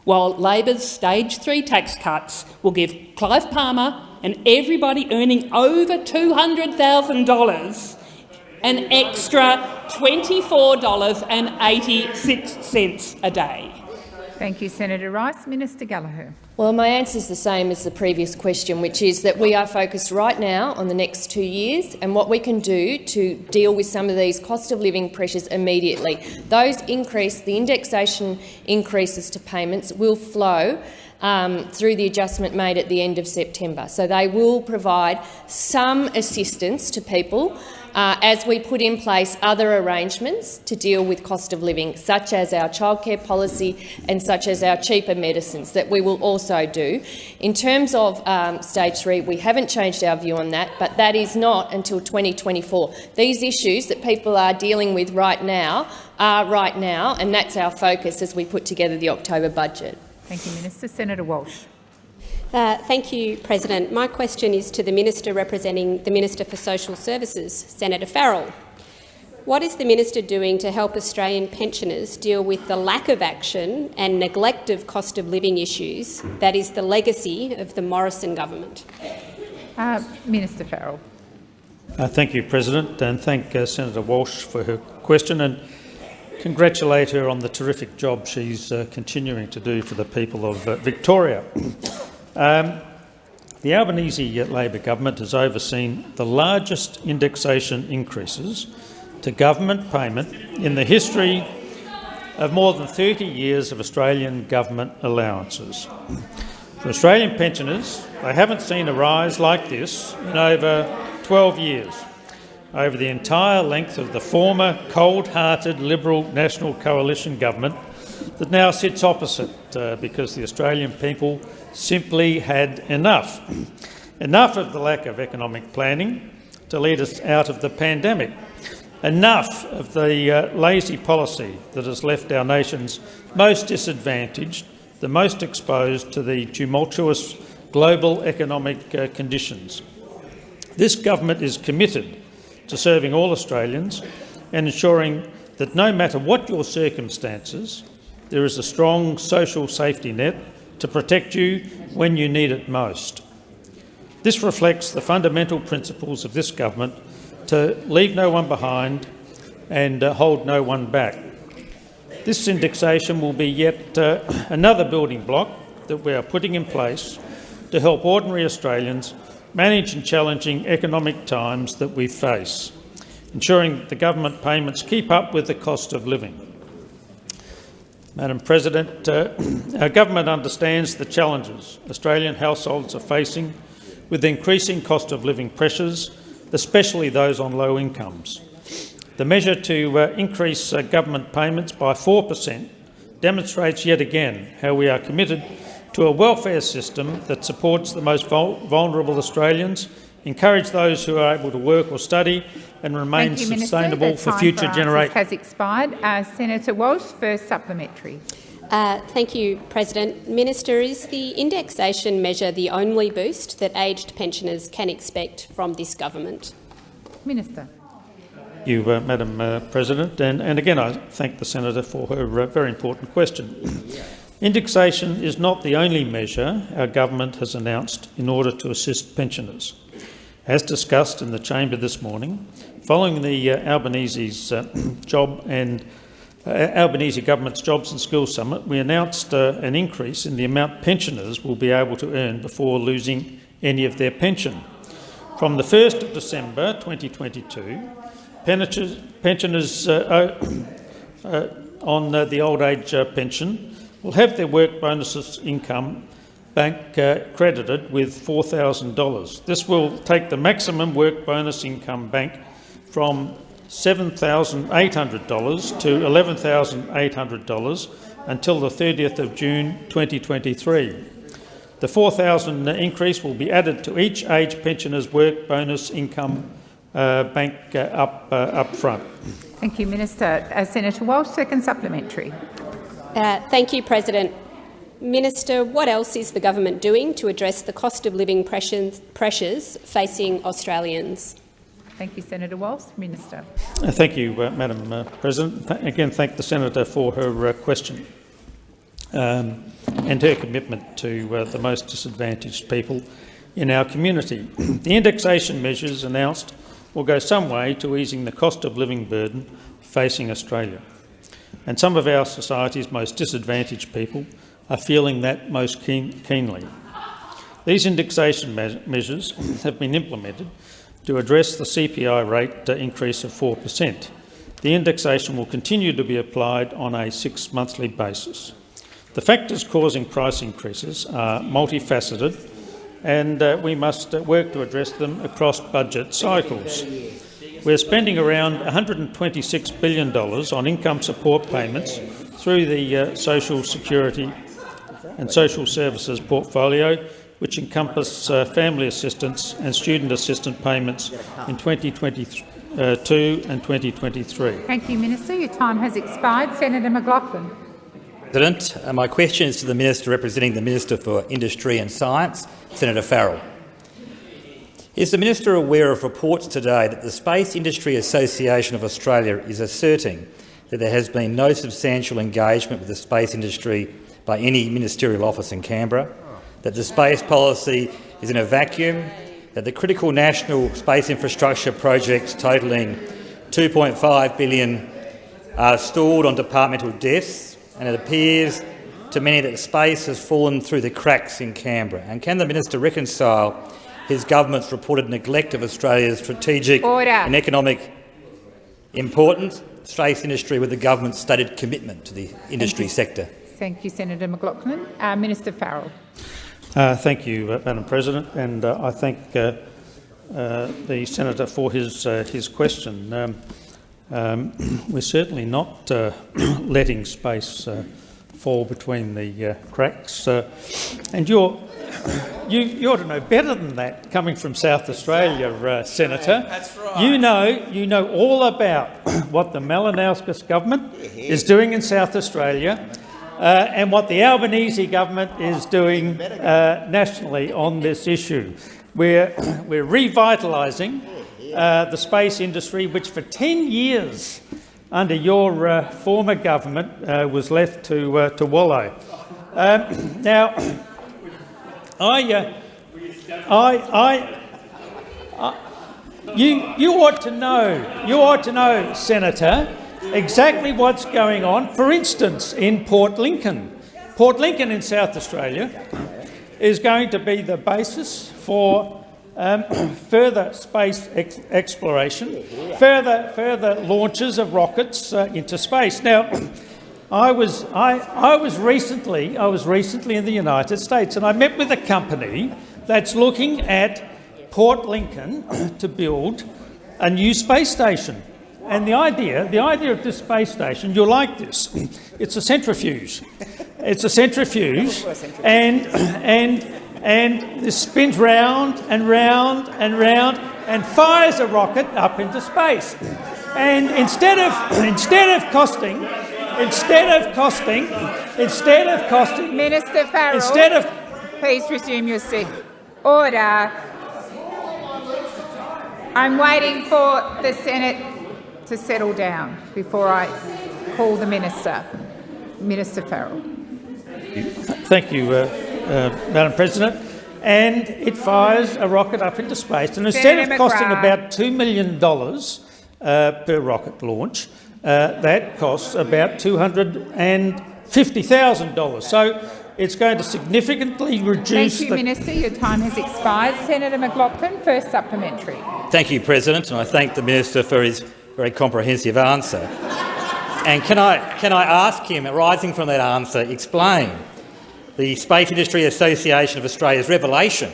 while Labor's stage three tax cuts will give Clive Palmer and everybody earning over $200,000 an extra $24.86 a day? Thank you, Senator Rice. Minister Gallagher. Well, my answer is the same as the previous question, which is that we are focused right now on the next two years and what we can do to deal with some of these cost of living pressures immediately. Those increase, the indexation increases to payments will flow um, through the adjustment made at the end of September. So they will provide some assistance to people uh, as we put in place other arrangements to deal with cost of living, such as our childcare policy and such as our cheaper medicines that we will also do. In terms of um, stage three, we haven't changed our view on that, but that is not until 2024. These issues that people are dealing with right now are right now, and that's our focus as we put together the October budget. Thank you, Minister. Senator Walsh. Uh, thank you, President. My question is to the Minister representing the Minister for Social Services, Senator Farrell. What is the minister doing to help Australian pensioners deal with the lack of action and neglect of cost of living issues that is the legacy of the Morrison government? Uh, Minister Farrell. Uh, thank you, President, and thank uh, Senator Walsh for her question and congratulate her on the terrific job she's uh, continuing to do for the people of uh, Victoria. Um, the Albanese Labor government has overseen the largest indexation increases to government payment in the history of more than 30 years of Australian government allowances. For Australian pensioners, they haven't seen a rise like this in over 12 years, over the entire length of the former cold-hearted Liberal National Coalition government that now sits opposite uh, because the Australian people simply had enough. Enough of the lack of economic planning to lead us out of the pandemic. Enough of the uh, lazy policy that has left our nations most disadvantaged, the most exposed to the tumultuous global economic uh, conditions. This government is committed to serving all Australians and ensuring that no matter what your circumstances, there is a strong social safety net to protect you when you need it most. This reflects the fundamental principles of this government to leave no one behind and uh, hold no one back. This indexation will be yet uh, another building block that we are putting in place to help ordinary Australians manage in challenging economic times that we face, ensuring the government payments keep up with the cost of living. Madam President, uh, our government understands the challenges Australian households are facing with increasing cost of living pressures, especially those on low incomes. The measure to uh, increase uh, government payments by 4 per cent demonstrates yet again how we are committed to a welfare system that supports the most vul vulnerable Australians, encourage those who are able to work or study and remain Thank you, sustainable Minister. The for time future generations. has expired. Uh, Senator Walsh, first supplementary. Uh, thank you, President. Minister, is the indexation measure the only boost that aged pensioners can expect from this government? Minister. Thank you, uh, Madam uh, President. And, and again, I thank the senator for her uh, very important question. Indexation is not the only measure our government has announced in order to assist pensioners. As discussed in the chamber this morning, following the uh, Albanese's uh, job and uh, Albanese government's Jobs and Skills Summit, we announced uh, an increase in the amount pensioners will be able to earn before losing any of their pension. From the 1st of December 2022, pensioners, pensioners uh, uh, on the old age pension will have their work bonuses income bank uh, credited with $4,000. This will take the maximum work bonus income bank from $7,800 to $11,800 until the 30th of June 2023. The 4,000 increase will be added to each age pensioner's work bonus income uh, bank uh, up, uh, up front. Thank you, Minister. Uh, Senator Walsh, second supplementary. Uh, thank you, President. Minister, what else is the government doing to address the cost of living pressures, pressures facing Australians? Thank you, Senator Walsh. Minister. Uh, thank you, uh, Madam uh, President. Th again, thank the senator for her uh, question um, and her commitment to uh, the most disadvantaged people in our community. the indexation measures announced will go some way to easing the cost of living burden facing Australia. And some of our society's most disadvantaged people are feeling that most keen keenly. These indexation me measures have been implemented to address the CPI rate increase of 4 per cent. The indexation will continue to be applied on a six-monthly basis. The factors causing price increases are multifaceted and uh, we must uh, work to address them across budget cycles. We're spending around $126 billion on income support payments through the uh, Social Security and Social Services portfolio, which encompass uh, family assistance and student assistance payments in 2022 and 2023. Thank you, Minister. Your time has expired. Senator McLaughlin. President, uh, my question is to the Minister representing the Minister for Industry and Science, Senator Farrell. Is the Minister aware of reports today that the Space Industry Association of Australia is asserting that there has been no substantial engagement with the space industry by any ministerial office in Canberra, that the space policy is in a vacuum, that the critical national space infrastructure projects totalling 2.5 billion are stalled on departmental desks, and it appears to many that space has fallen through the cracks in Canberra. And can the minister reconcile his government's reported neglect of Australia's strategic Order. and economic importance, space industry, with the government's stated commitment to the industry sector? Thank you, Senator McLaughlin. Uh, Minister Farrell. Uh, thank you, uh, Madam President, and uh, I thank uh, uh, the senator for his uh, his question. Um, um, we're certainly not uh, letting space uh, fall between the uh, cracks, uh, and you're. You, you ought to know better than that, coming from South Australia, uh, Senator. that's right. You know, you know all about what the Malinauskas government is doing in South Australia, uh, and what the Albanese government is doing uh, nationally on this issue. We're, we're revitalising uh, the space industry, which for 10 years under your uh, former government uh, was left to, uh, to wallow. Um, now, I, I, I, I, you, you ought to know, you ought to know, Senator, exactly what's going on. For instance, in Port Lincoln. Port Lincoln in South Australia is going to be the basis for um, further space ex exploration, further, further launches of rockets uh, into space. Now, I was, I, I, was recently, I was recently in the United States and I met with a company that's looking at Port Lincoln to build a new space station. And the idea, the idea of this space station, you'll like this. It's a centrifuge. It's a centrifuge, and and and this spins round and round and round and fires a rocket up into space. And instead of instead of costing, instead of costing, instead of costing, Minister Farrell, instead of please resume your seat. Order. I'm waiting for the Senate to settle down before I call the Minister. Minister Farrell. Thank you, uh, uh, Madam President. And it fires a rocket up into space. And instead Senator of costing McGrath. about $2 million uh, per rocket launch, uh, that costs about $250,000. So it's going to significantly reduce Thank you, the Minister. Your time has expired. Senator McLaughlin, first supplementary. Thank you, President, and I thank the Minister for his very comprehensive answer. And can I, can I ask him, arising from that answer, explain the Space Industry Association of Australia's revelation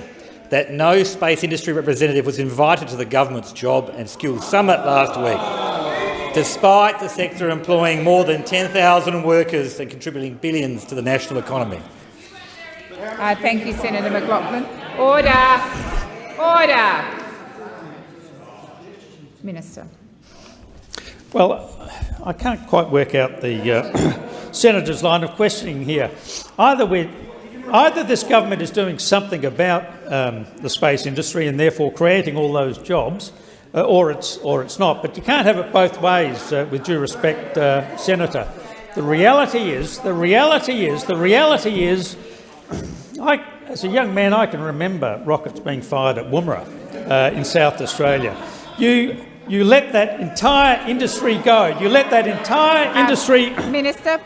that no space industry representative was invited to the government's Job and Skills Summit last week, despite the sector employing more than 10,000 workers and contributing billions to the national economy. Uh, thank you, Senator McLaughlin. Order. Order. Minister. Well, I can't quite work out the uh, senator's line of questioning here. Either we, either this government is doing something about um, the space industry and therefore creating all those jobs, uh, or it's or it's not. But you can't have it both ways. Uh, with due respect, uh, Senator, the reality is the reality is the reality is. I, as a young man, I can remember rockets being fired at Woomera uh, in South Australia. You you let that entire industry go. You let that entire industry. Minister,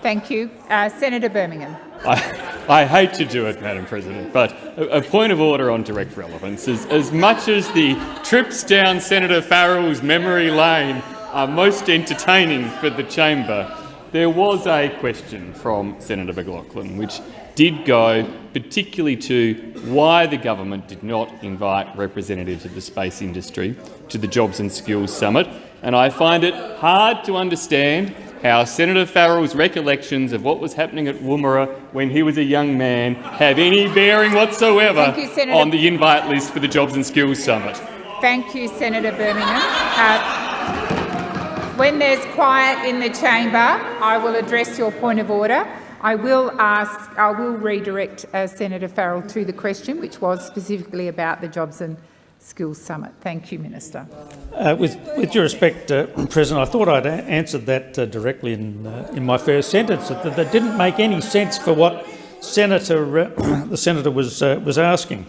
thank you. Uh, Senator Birmingham. I, I hate to do it, Madam President, but a, a point of order on direct relevance is as much as the trips down Senator Farrell's memory lane are most entertaining for the chamber, there was a question from Senator McLaughlin which did go particularly to why the government did not invite representatives of the space industry to the Jobs and Skills Summit, and I find it hard to understand how Senator Farrell's recollections of what was happening at Woomera when he was a young man have any bearing whatsoever you, on the invite list for the Jobs and Skills Summit. Thank you, Senator Birmingham. Uh, when there's quiet in the chamber, I will address your point of order. I will ask, I will redirect uh, Senator Farrell to the question, which was specifically about the Jobs and Skills Summit. Thank you, Minister. Uh, with, with due respect, uh, President, I thought I'd answered that uh, directly in, uh, in my first sentence. That, that didn't make any sense for what Senator, uh, the senator was was asking.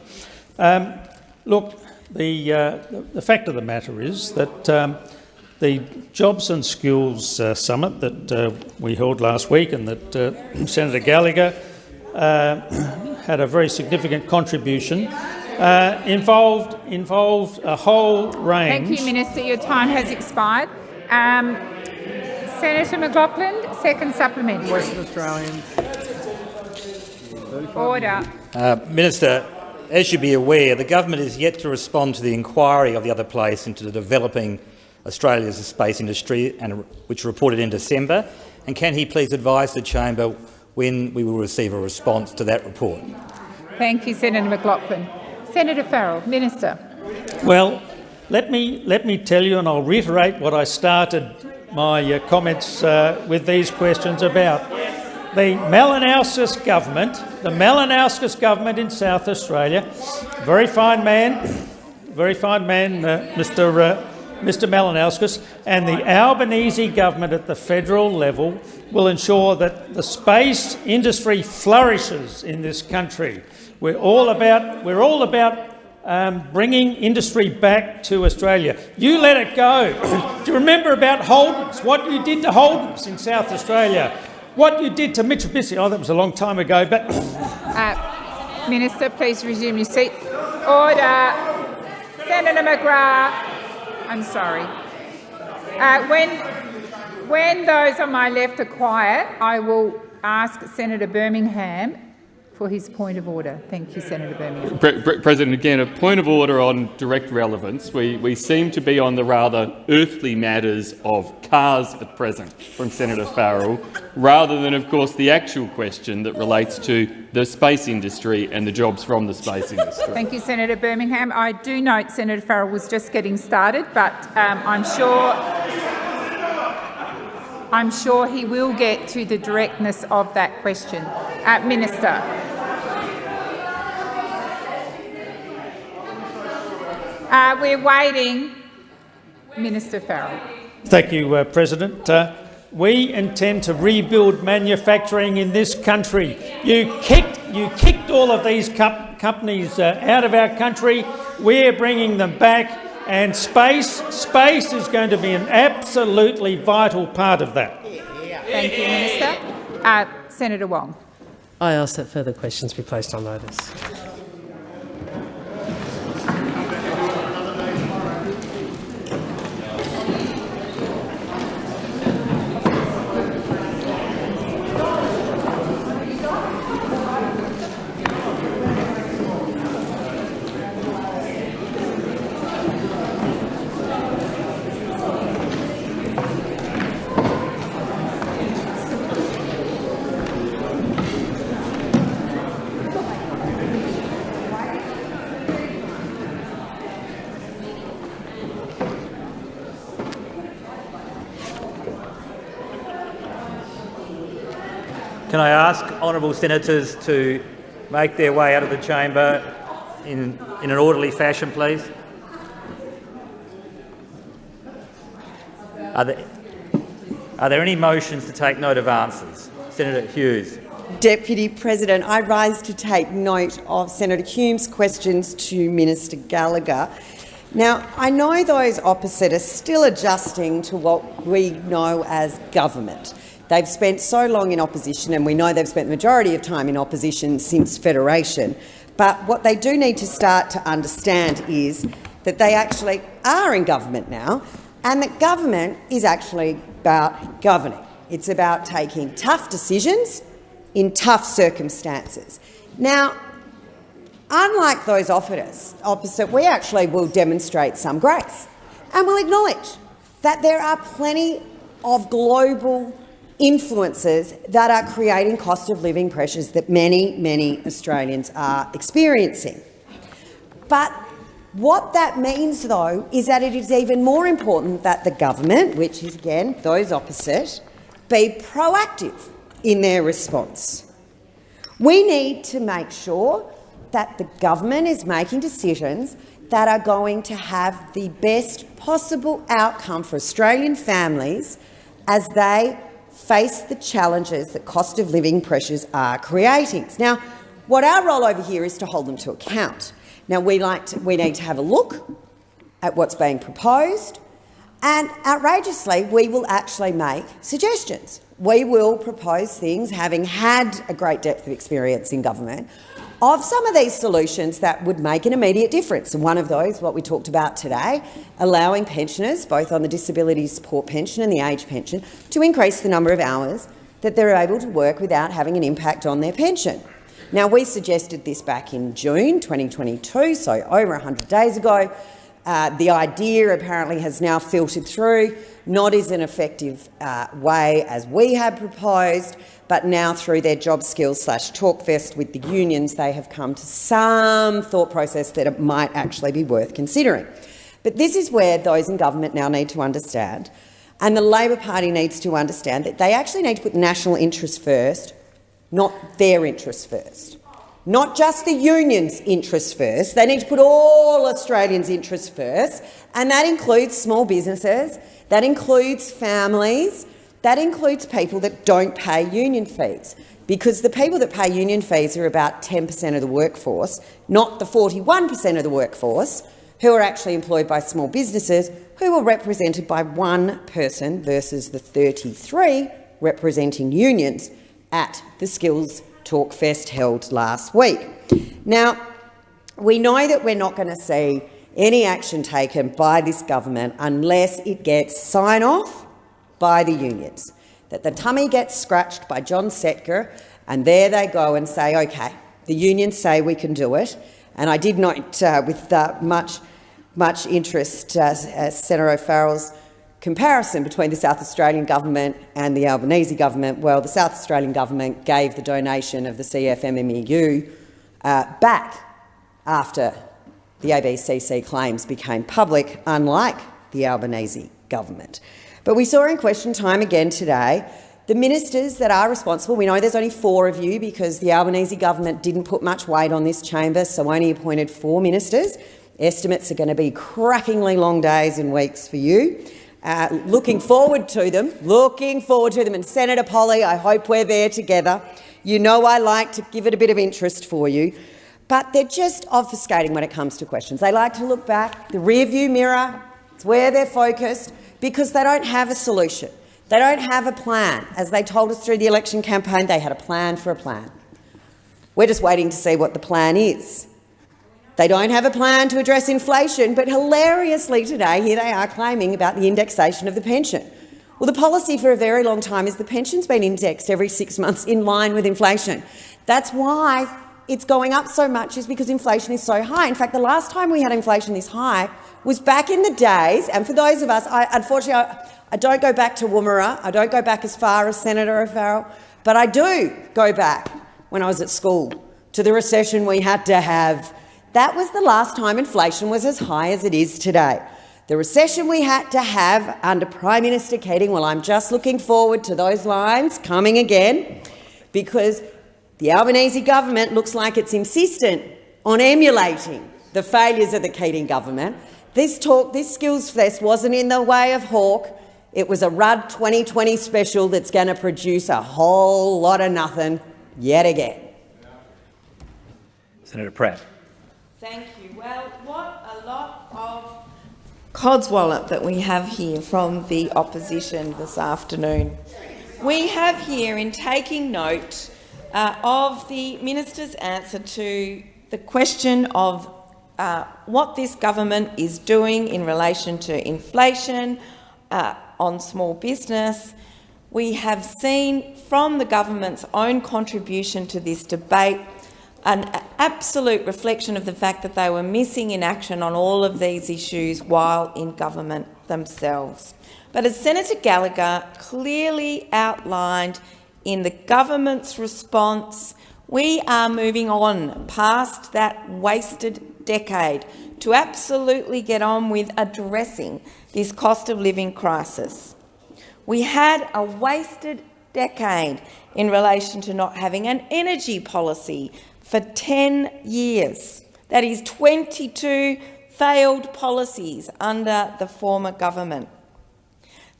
Um, look, the, the the fact of the matter is that um, the Jobs and Skills uh, Summit that uh, we held last week and that uh, Senator Gallagher uh, had a very significant contribution uh, involved involved a whole range. Thank you, Minister. Your time has expired. Um, Senator McLaughlin, second supplementary. Western Australians. Order. Uh, Minister, as you be aware, the government is yet to respond to the inquiry of the other place into the developing Australia's space industry, and which reported in December. And can he please advise the chamber when we will receive a response to that report? Thank you, Senator McLaughlin. Senator Farrell, Minister. Well, let me let me tell you, and I'll reiterate what I started my uh, comments uh, with these questions about. The Malinauskas government, the Malinauskas government in South Australia, very fine man, very fine man, uh, Mr. Mr. Malinauskas, and the Albanese government at the federal level will ensure that the space industry flourishes in this country. We're all about we're all about um, bringing industry back to Australia. You let it go. Do you remember about Holden's, what you did to Holden's in South Australia? What you did to Mitsubishi? Oh, that was a long time ago, but... Uh, Minister, please resume your seat. Order. Senator McGrath. I'm sorry. Uh, when, when those on my left are quiet, I will ask Senator Birmingham for his point of order. Thank you, Senator Birmingham. Pre Pre President, again, a point of order on direct relevance. We, we seem to be on the rather earthly matters of cars at present from Senator Farrell, rather than, of course, the actual question that relates to the space industry and the jobs from the space industry. Thank you, Senator Birmingham. I do note Senator Farrell was just getting started, but um, I'm sure I'm sure he will get to the directness of that question. Uh, Minister. Uh, we're waiting. Minister Farrell. Thank you, uh, President. Uh, we intend to rebuild manufacturing in this country. You kicked, you kicked all of these companies uh, out of our country. We're bringing them back, and space, space is going to be an absolutely vital part of that. Thank you, Minister. Uh, Senator Wong. I ask that further questions be placed on notice. Can I ask honourable senators to make their way out of the chamber in, in an orderly fashion, please? Are there, are there any motions to take note of answers? Senator Hughes. Deputy President, I rise to take note of Senator Hume's questions to Minister Gallagher. Now, I know those opposite are still adjusting to what we know as government. They've spent so long in opposition, and we know they've spent the majority of time in opposition since Federation. But what they do need to start to understand is that they actually are in government now, and that government is actually about governing. It's about taking tough decisions in tough circumstances. Now, unlike those opposite, we actually will demonstrate some grace and will acknowledge that there are plenty of global influences that are creating cost of living pressures that many, many Australians are experiencing. But what that means, though, is that it is even more important that the government, which is, again, those opposite, be proactive in their response. We need to make sure that the government is making decisions that are going to have the best possible outcome for Australian families as they face the challenges that cost of living pressures are creating. Now, what our role over here is to hold them to account. Now, we, like to, we need to have a look at what's being proposed, and outrageously, we will actually make suggestions. We will propose things, having had a great depth of experience in government, of some of these solutions that would make an immediate difference. One of those, what we talked about today, allowing pensioners, both on the disability support pension and the age pension, to increase the number of hours that they're able to work without having an impact on their pension. Now, we suggested this back in June 2022, so over 100 days ago. Uh, the idea apparently has now filtered through, not as an effective uh, way as we had proposed, but now through their job skills slash talkfest with the unions, they have come to some thought process that it might actually be worth considering. But this is where those in government now need to understand, and the Labor Party needs to understand that they actually need to put national interests first, not their interests first. Not just the union's interests first, they need to put all Australians' interests first, and that includes small businesses, that includes families, that includes people that don't pay union fees. because the people that pay union fees are about 10 per cent of the workforce, not the 41 per cent of the workforce who are actually employed by small businesses who are represented by one person versus the 33 representing unions at the Skills Talk Fest held last week. Now, we know that we're not going to see any action taken by this government unless it gets sign-off by the unions, that the tummy gets scratched by John Setka and there they go and say, OK, the unions say we can do it. And I did note uh, with uh, much, much interest uh, uh Senator O'Farrell's comparison between the South Australian government and the Albanese government. Well, the South Australian government gave the donation of the CFMMEU uh, back after the ABCC claims became public, unlike the Albanese government. But we saw in question time again today the ministers that are responsible, we know there's only four of you because the Albanese government didn't put much weight on this chamber, so only appointed four ministers. Estimates are going to be crackingly long days and weeks for you. Uh, looking forward to them, looking forward to them. And Senator Polley, I hope we're there together. You know I like to give it a bit of interest for you. But they're just obfuscating when it comes to questions. They like to look back, the rearview mirror, it's where they're focused, because they don't have a solution. They don't have a plan. As they told us through the election campaign, they had a plan for a plan. We're just waiting to see what the plan is. They don't have a plan to address inflation, but hilariously today, here they are claiming about the indexation of the pension. Well, the policy for a very long time is the pension's been indexed every six months in line with inflation. That's why it's going up so much is because inflation is so high. In fact, the last time we had inflation this high was back in the days, and for those of us, I, unfortunately, I, I don't go back to Woomera, I don't go back as far as Senator O'Farrell, but I do go back when I was at school to the recession we had to have. That was the last time inflation was as high as it is today. The recession we had to have under Prime Minister Keating, well, I'm just looking forward to those lines coming again because the Albanese government looks like it's insistent on emulating the failures of the Keating government. This talk, this skills fest wasn't in the way of Hawke. It was a Rudd 2020 special that's going to produce a whole lot of nothing yet again. Senator Pratt. Thank you. Well, what a lot of codswallop that we have here from the opposition this afternoon. We have here, in taking note uh, of the minister's answer to the question of uh, what this government is doing in relation to inflation uh, on small business. We have seen from the government's own contribution to this debate an absolute reflection of the fact that they were missing in action on all of these issues while in government themselves. But as Senator Gallagher clearly outlined in the government's response, we are moving on past that wasted decade to absolutely get on with addressing this cost of living crisis. We had a wasted decade in relation to not having an energy policy for 10 years. That is 22 failed policies under the former government.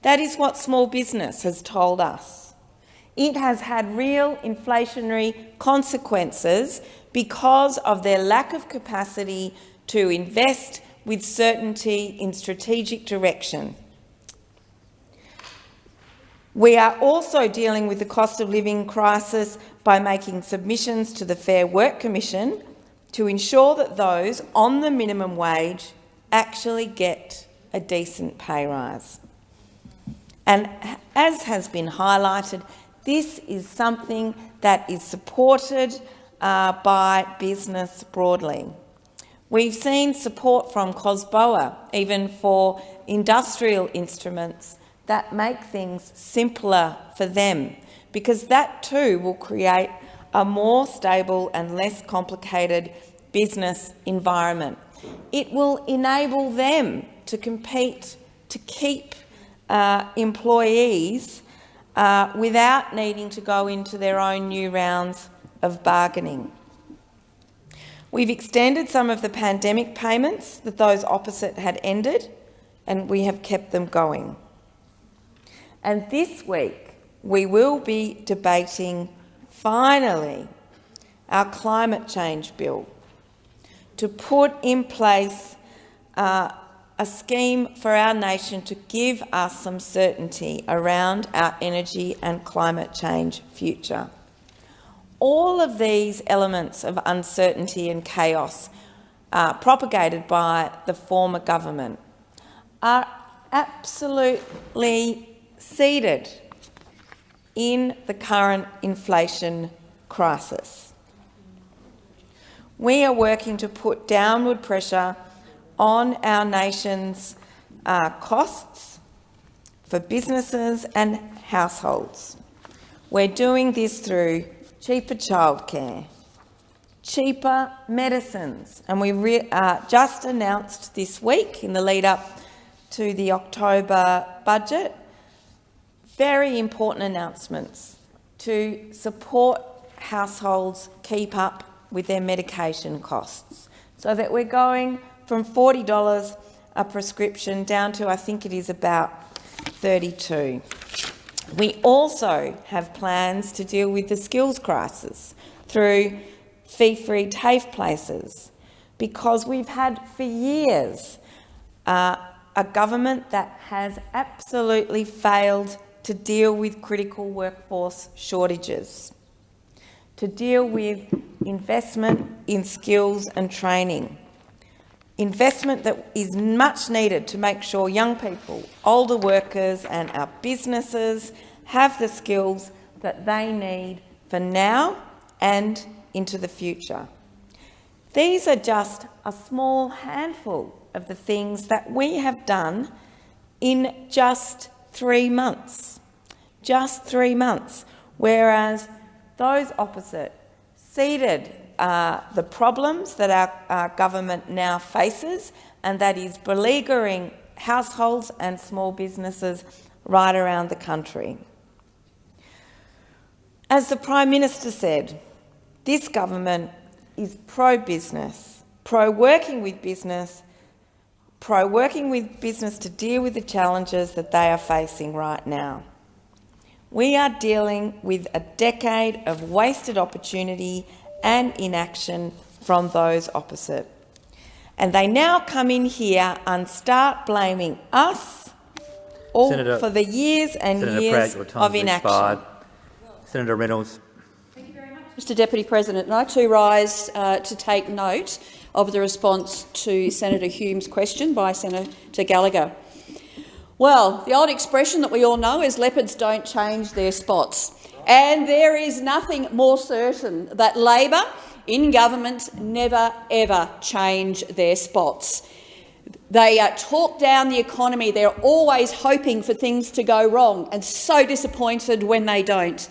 That is what small business has told us. It has had real inflationary consequences because of their lack of capacity to invest with certainty in strategic direction. We are also dealing with the cost of living crisis by making submissions to the Fair Work Commission to ensure that those on the minimum wage actually get a decent pay rise. And as has been highlighted, this is something that is supported uh, by business broadly. We've seen support from COSBOA, even for industrial instruments that make things simpler for them, because that too will create a more stable and less complicated business environment. It will enable them to compete, to keep uh, employees uh, without needing to go into their own new rounds of bargaining. We've extended some of the pandemic payments that those opposite had ended, and we have kept them going. And this week, we will be debating finally, our climate change bill to put in place uh, a scheme for our nation to give us some certainty around our energy and climate change future. All of these elements of uncertainty and chaos uh, propagated by the former government are absolutely seeded in the current inflation crisis. We are working to put downward pressure on our nation's uh, costs for businesses and households. We're doing this through cheaper childcare, cheaper medicines, and we uh, just announced this week in the lead up to the October budget very important announcements to support households keep up with their medication costs so that we're going from $40 a prescription down to, I think it is about 32. We also have plans to deal with the skills crisis through fee-free TAFE places because we've had for years uh, a government that has absolutely failed to deal with critical workforce shortages, to deal with investment in skills and training, investment that is much needed to make sure young people, older workers and our businesses have the skills that they need for now and into the future. These are just a small handful of the things that we have done in just three months. Just three months. Whereas those opposite seeded uh, the problems that our, our government now faces, and that is beleaguering households and small businesses right around the country. As the Prime Minister said, this government is pro-business, pro-working with business pro working with business to deal with the challenges that they are facing right now. We are dealing with a decade of wasted opportunity and inaction from those opposite. And they now come in here and start blaming us all Senator, for the years and Senator years Pratt, of inaction. Expired. Senator Reynolds. Mr Deputy President, and I too rise uh, to take note of the response to Senator Hume's question by Senator Gallagher. Well, the old expression that we all know is leopards don't change their spots. And there is nothing more certain that Labor in government never ever change their spots. They uh, talk down the economy. They're always hoping for things to go wrong and so disappointed when they don't.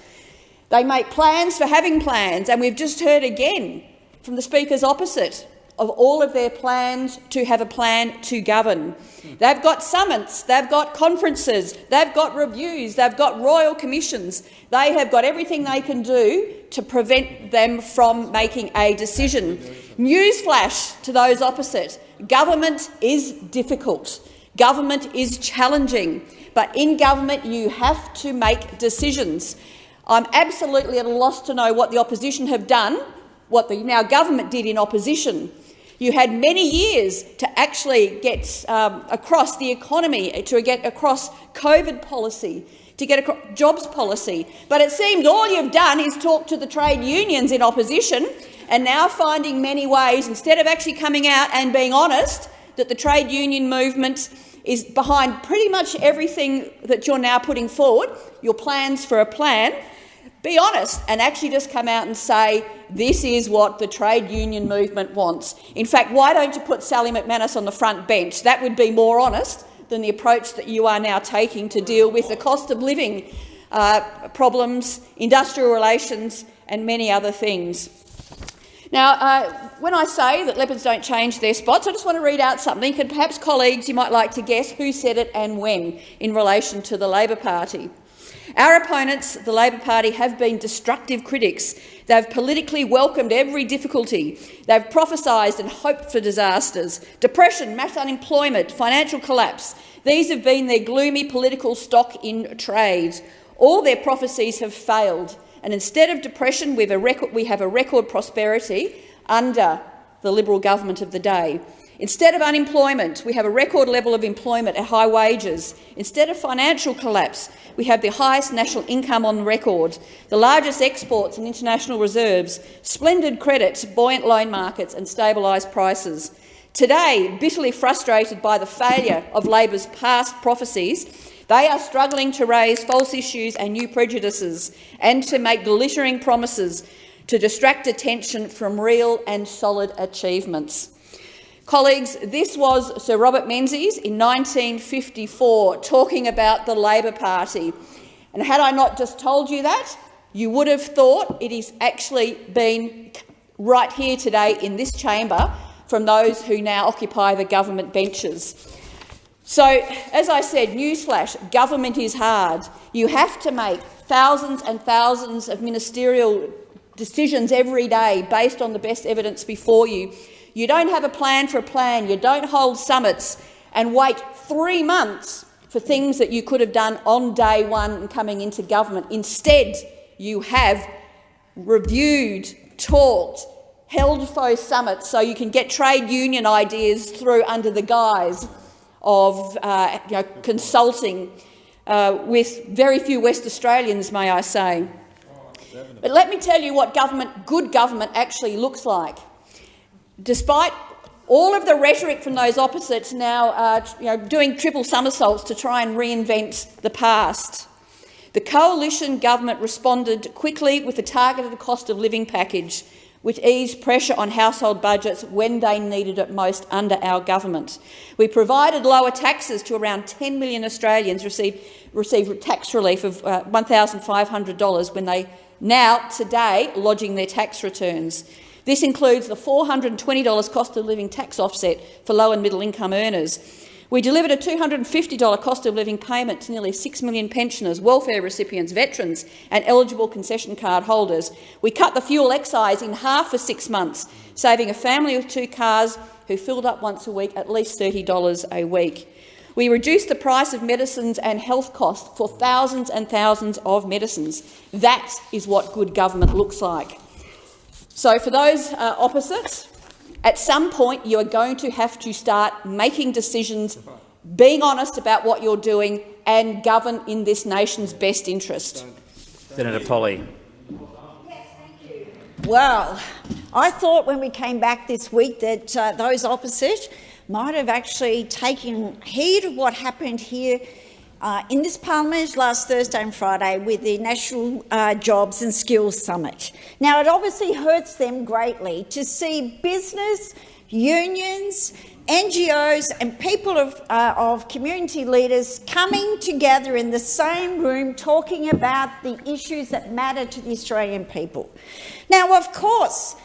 They make plans for having plans, and we've just heard again from the speakers opposite of all of their plans to have a plan to govern. They've got summits, they've got conferences, they've got reviews, they've got royal commissions. They have got everything they can do to prevent them from making a decision. Newsflash to those opposite. Government is difficult. Government is challenging. But in government you have to make decisions. I'm absolutely at a loss to know what the opposition have done, what the now government did in opposition you had many years to actually get um, across the economy, to get across COVID policy, to get across jobs policy. But it seems all you've done is talk to the trade unions in opposition and now finding many ways, instead of actually coming out and being honest, that the trade union movement is behind pretty much everything that you're now putting forward, your plans for a plan, be honest and actually just come out and say this is what the trade union movement wants. In fact, why don't you put Sally McManus on the front bench? That would be more honest than the approach that you are now taking to deal with the cost of living uh, problems, industrial relations and many other things. Now, uh, when I say that leopards don't change their spots, I just want to read out something, and perhaps colleagues you might like to guess who said it and when in relation to the Labor Party. Our opponents, the Labor Party, have been destructive critics. They've politically welcomed every difficulty. They've prophesied and hoped for disasters. Depression, mass unemployment, financial collapse. These have been their gloomy political stock in trade. All their prophecies have failed, And instead of depression, we have a record, we have a record prosperity under the Liberal government of the day. Instead of unemployment, we have a record level of employment at high wages. Instead of financial collapse, we have the highest national income on record, the largest exports and international reserves, splendid credit, buoyant loan markets and stabilised prices. Today, bitterly frustrated by the failure of Labor's past prophecies, they are struggling to raise false issues and new prejudices and to make glittering promises to distract attention from real and solid achievements. Colleagues, this was Sir Robert Menzies in 1954 talking about the Labor Party. And had I not just told you that, you would have thought it is actually been right here today in this chamber from those who now occupy the government benches. So, as I said, newsflash, government is hard. You have to make thousands and thousands of ministerial decisions every day based on the best evidence before you. You don't have a plan for a plan. You don't hold summits and wait three months for things that you could have done on day one coming into government. Instead, you have reviewed, talked, held faux summits so you can get trade union ideas through under the guise of uh, you know, consulting uh, with very few West Australians, may I say. But let me tell you what government, good government actually looks like. Despite all of the rhetoric from those opposites now uh, you know, doing triple somersaults to try and reinvent the past, the coalition government responded quickly with a targeted cost of living package which eased pressure on household budgets when they needed it most under our government. We provided lower taxes to around 10 million Australians receive, receive tax relief of uh, $1,500 when they now, today, lodging their tax returns. This includes the $420 cost of living tax offset for low and middle income earners. We delivered a $250 cost of living payment to nearly 6 million pensioners, welfare recipients, veterans and eligible concession card holders. We cut the fuel excise in half for six months, saving a family with two cars who filled up once a week at least $30 a week. We reduced the price of medicines and health costs for thousands and thousands of medicines. That is what good government looks like. So for those uh, opposites, at some point, you are going to have to start making decisions, being honest about what you're doing and govern in this nation's best interest. Senator Polley. Well, I thought when we came back this week that uh, those opposite might have actually taken heed of what happened here uh, in this parliament last Thursday and Friday with the National uh, Jobs and Skills Summit. Now, it obviously hurts them greatly to see business, unions, NGOs and people of, uh, of community leaders coming together in the same room talking about the issues that matter to the Australian people. Now, of course,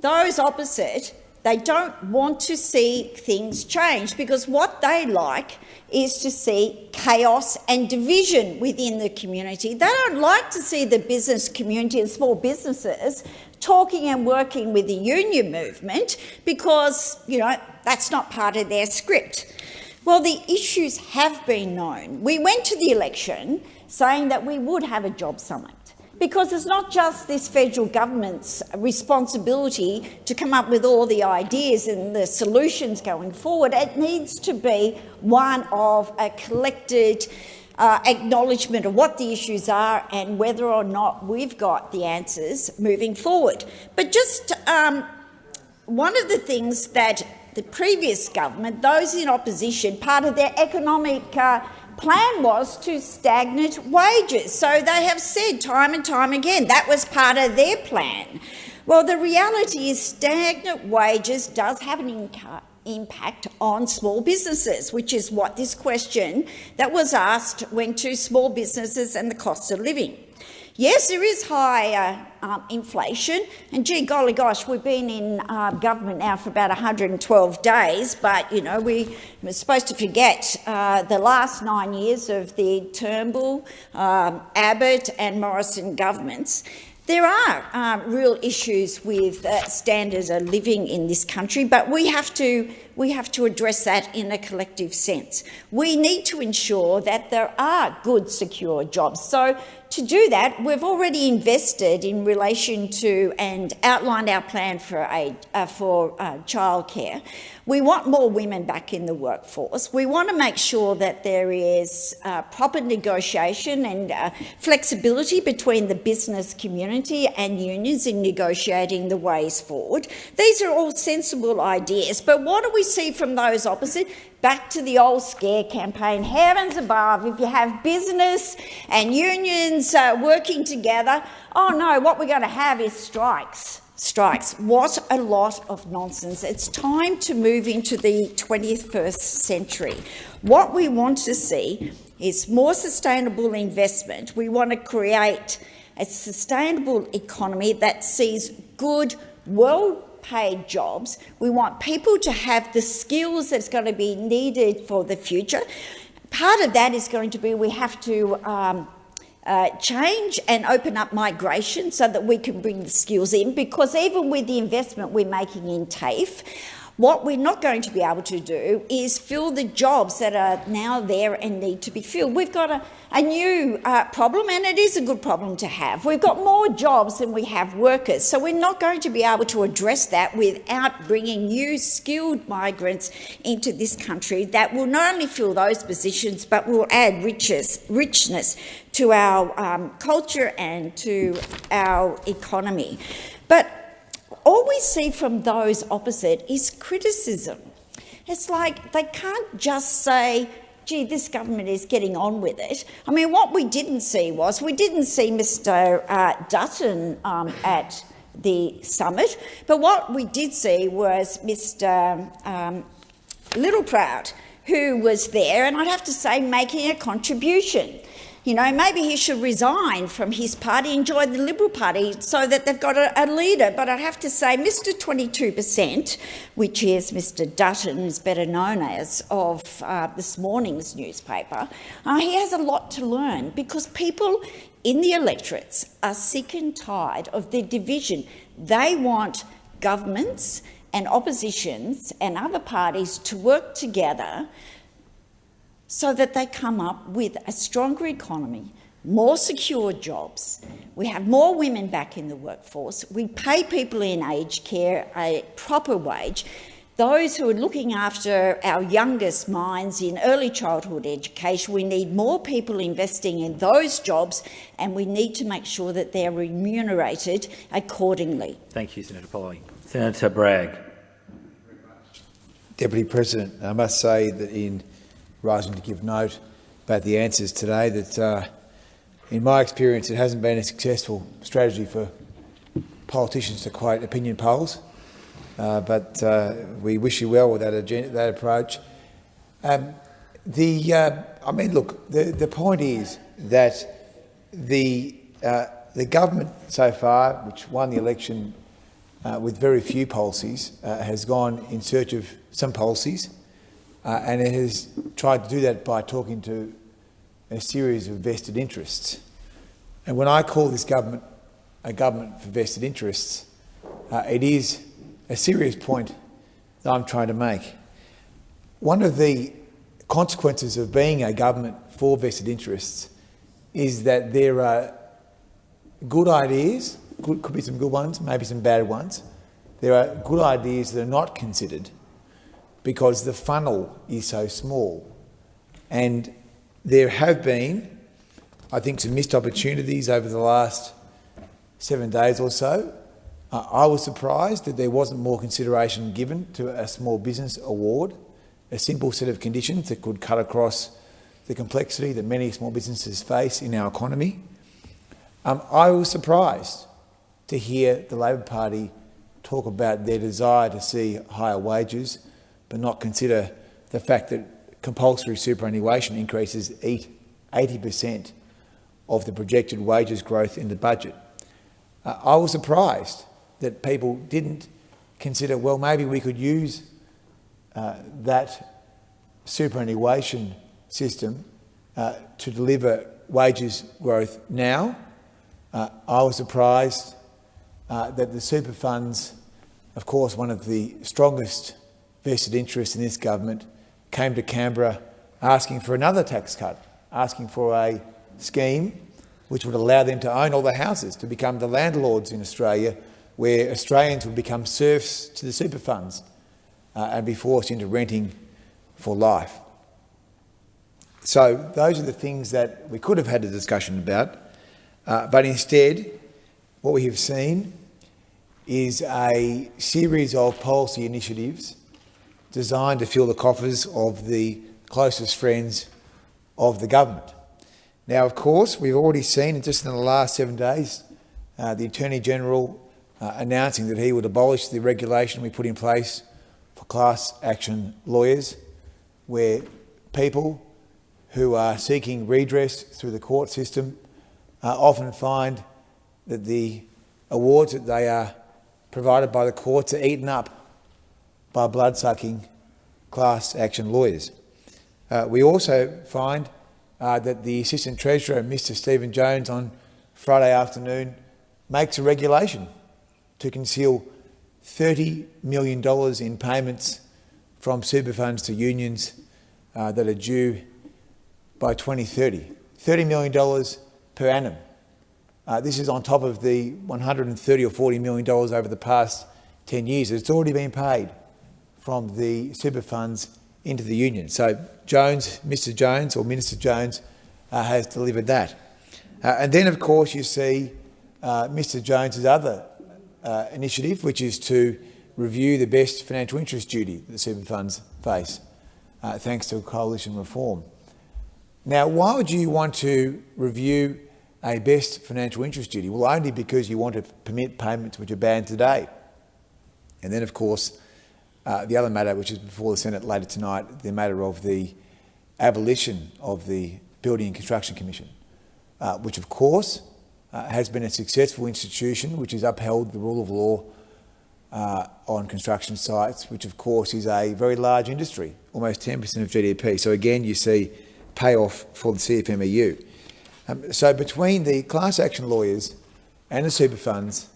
those opposite, they don't want to see things change because what they like is to see chaos and division within the community. They don't like to see the business community and small businesses talking and working with the union movement because, you know, that's not part of their script. Well, the issues have been known. We went to the election saying that we would have a job summit because it's not just this federal government's responsibility to come up with all the ideas and the solutions going forward. It needs to be one of a collected uh, acknowledgement of what the issues are and whether or not we've got the answers moving forward. But just um, one of the things that the previous government, those in opposition, part of their economic uh, plan was to stagnate wages. So they have said time and time again that was part of their plan. Well, the reality is stagnant wages does have an impact on small businesses, which is what this question that was asked went to small businesses and the cost of living. Yes, there is high uh, um, inflation, and gee golly gosh, we've been in uh, government now for about 112 days, but you know we were supposed to forget uh, the last nine years of the Turnbull, um, Abbott and Morrison governments. There are um, real issues with uh, standards of living in this country, but we have to we have to address that in a collective sense. We need to ensure that there are good, secure jobs. So to do that, we've already invested in relation to and outlined our plan for, uh, for uh, childcare. We want more women back in the workforce. We want to make sure that there is uh, proper negotiation and uh, flexibility between the business community and unions in negotiating the ways forward. These are all sensible ideas, but what do we see from those opposite? Back to the old scare campaign. Heavens above, if you have business and unions uh, working together, oh no, what we're going to have is strikes strikes. What a lot of nonsense. It's time to move into the 21st century. What we want to see is more sustainable investment. We want to create a sustainable economy that sees good, well paid jobs. We want people to have the skills that's going to be needed for the future. Part of that is going to be we have to um, uh, change and open up migration so that we can bring the skills in because even with the investment we're making in TAFE, what we're not going to be able to do is fill the jobs that are now there and need to be filled. We've got a, a new uh, problem, and it is a good problem to have. We've got more jobs than we have workers, so we're not going to be able to address that without bringing new skilled migrants into this country that will not only fill those positions but will add riches, richness to our um, culture and to our economy. But all we see from those opposite is criticism. It's like they can't just say, gee, this government is getting on with it. I mean, what we didn't see was we didn't see Mr uh, Dutton um, at the summit, but what we did see was Mr um, Littleproud, who was there, and I'd have to say making a contribution. You know, maybe he should resign from his party and join the Liberal Party so that they've got a, a leader. But I'd have to say Mr 22%, which is Mr Dutton, is better known as, of uh, this morning's newspaper, uh, he has a lot to learn because people in the electorates are sick and tired of the division. They want governments and oppositions and other parties to work together so that they come up with a stronger economy, more secure jobs. We have more women back in the workforce. We pay people in aged care a proper wage. Those who are looking after our youngest minds in early childhood education, we need more people investing in those jobs and we need to make sure that they're remunerated accordingly. Thank you, Senator Polley. Senator Bragg. Deputy President, I must say that in rising to give note about the answers today that, uh, in my experience, it hasn't been a successful strategy for politicians to quote opinion polls. Uh, but uh, we wish you well with that, agenda, that approach. Um, the, uh, I mean, look, the, the point is that the, uh, the government so far, which won the election uh, with very few policies, has gone in search of some policies uh, and it has tried to do that by talking to a series of vested interests. And when I call this government a government for vested interests, uh, it is a serious point that I'm trying to make. One of the consequences of being a government for vested interests is that there are good ideas, good, could be some good ones, maybe some bad ones. There are good ideas that are not considered because the funnel is so small. And there have been, I think, some missed opportunities over the last seven days or so. Uh, I was surprised that there wasn't more consideration given to a small business award, a simple set of conditions that could cut across the complexity that many small businesses face in our economy. Um, I was surprised to hear the Labor Party talk about their desire to see higher wages but not consider the fact that compulsory superannuation increases 80% of the projected wages growth in the budget. Uh, I was surprised that people didn't consider, well, maybe we could use uh, that superannuation system uh, to deliver wages growth now. Uh, I was surprised uh, that the super funds, of course, one of the strongest vested interest in this government came to Canberra asking for another tax cut, asking for a scheme which would allow them to own all the houses, to become the landlords in Australia, where Australians would become serfs to the super funds uh, and be forced into renting for life. So those are the things that we could have had a discussion about, uh, but instead what we have seen is a series of policy initiatives designed to fill the coffers of the closest friends of the government. Now, of course, we've already seen, just in the last seven days, uh, the Attorney-General uh, announcing that he would abolish the regulation we put in place for class action lawyers, where people who are seeking redress through the court system uh, often find that the awards that they are provided by the courts are eaten up by blood-sucking class action lawyers. Uh, we also find uh, that the Assistant Treasurer, Mr Stephen Jones, on Friday afternoon makes a regulation to conceal $30 million in payments from super funds to unions uh, that are due by 2030. $30 million per annum. Uh, this is on top of the 130 or $40 million over the past 10 years. It's already been paid from the super funds into the union. So Jones, Mr Jones or Minister Jones uh, has delivered that. Uh, and then, of course, you see uh, Mr Jones's other uh, initiative, which is to review the best financial interest duty that the super funds face, uh, thanks to coalition reform. Now, why would you want to review a best financial interest duty? Well, only because you want to permit payments which are banned today. And then, of course, uh, the other matter, which is before the Senate later tonight, the matter of the abolition of the Building and Construction Commission, uh, which of course uh, has been a successful institution which has upheld the rule of law uh, on construction sites, which of course is a very large industry, almost 10% of GDP. So again, you see payoff for the CFMEU. Um, so between the class action lawyers and the super funds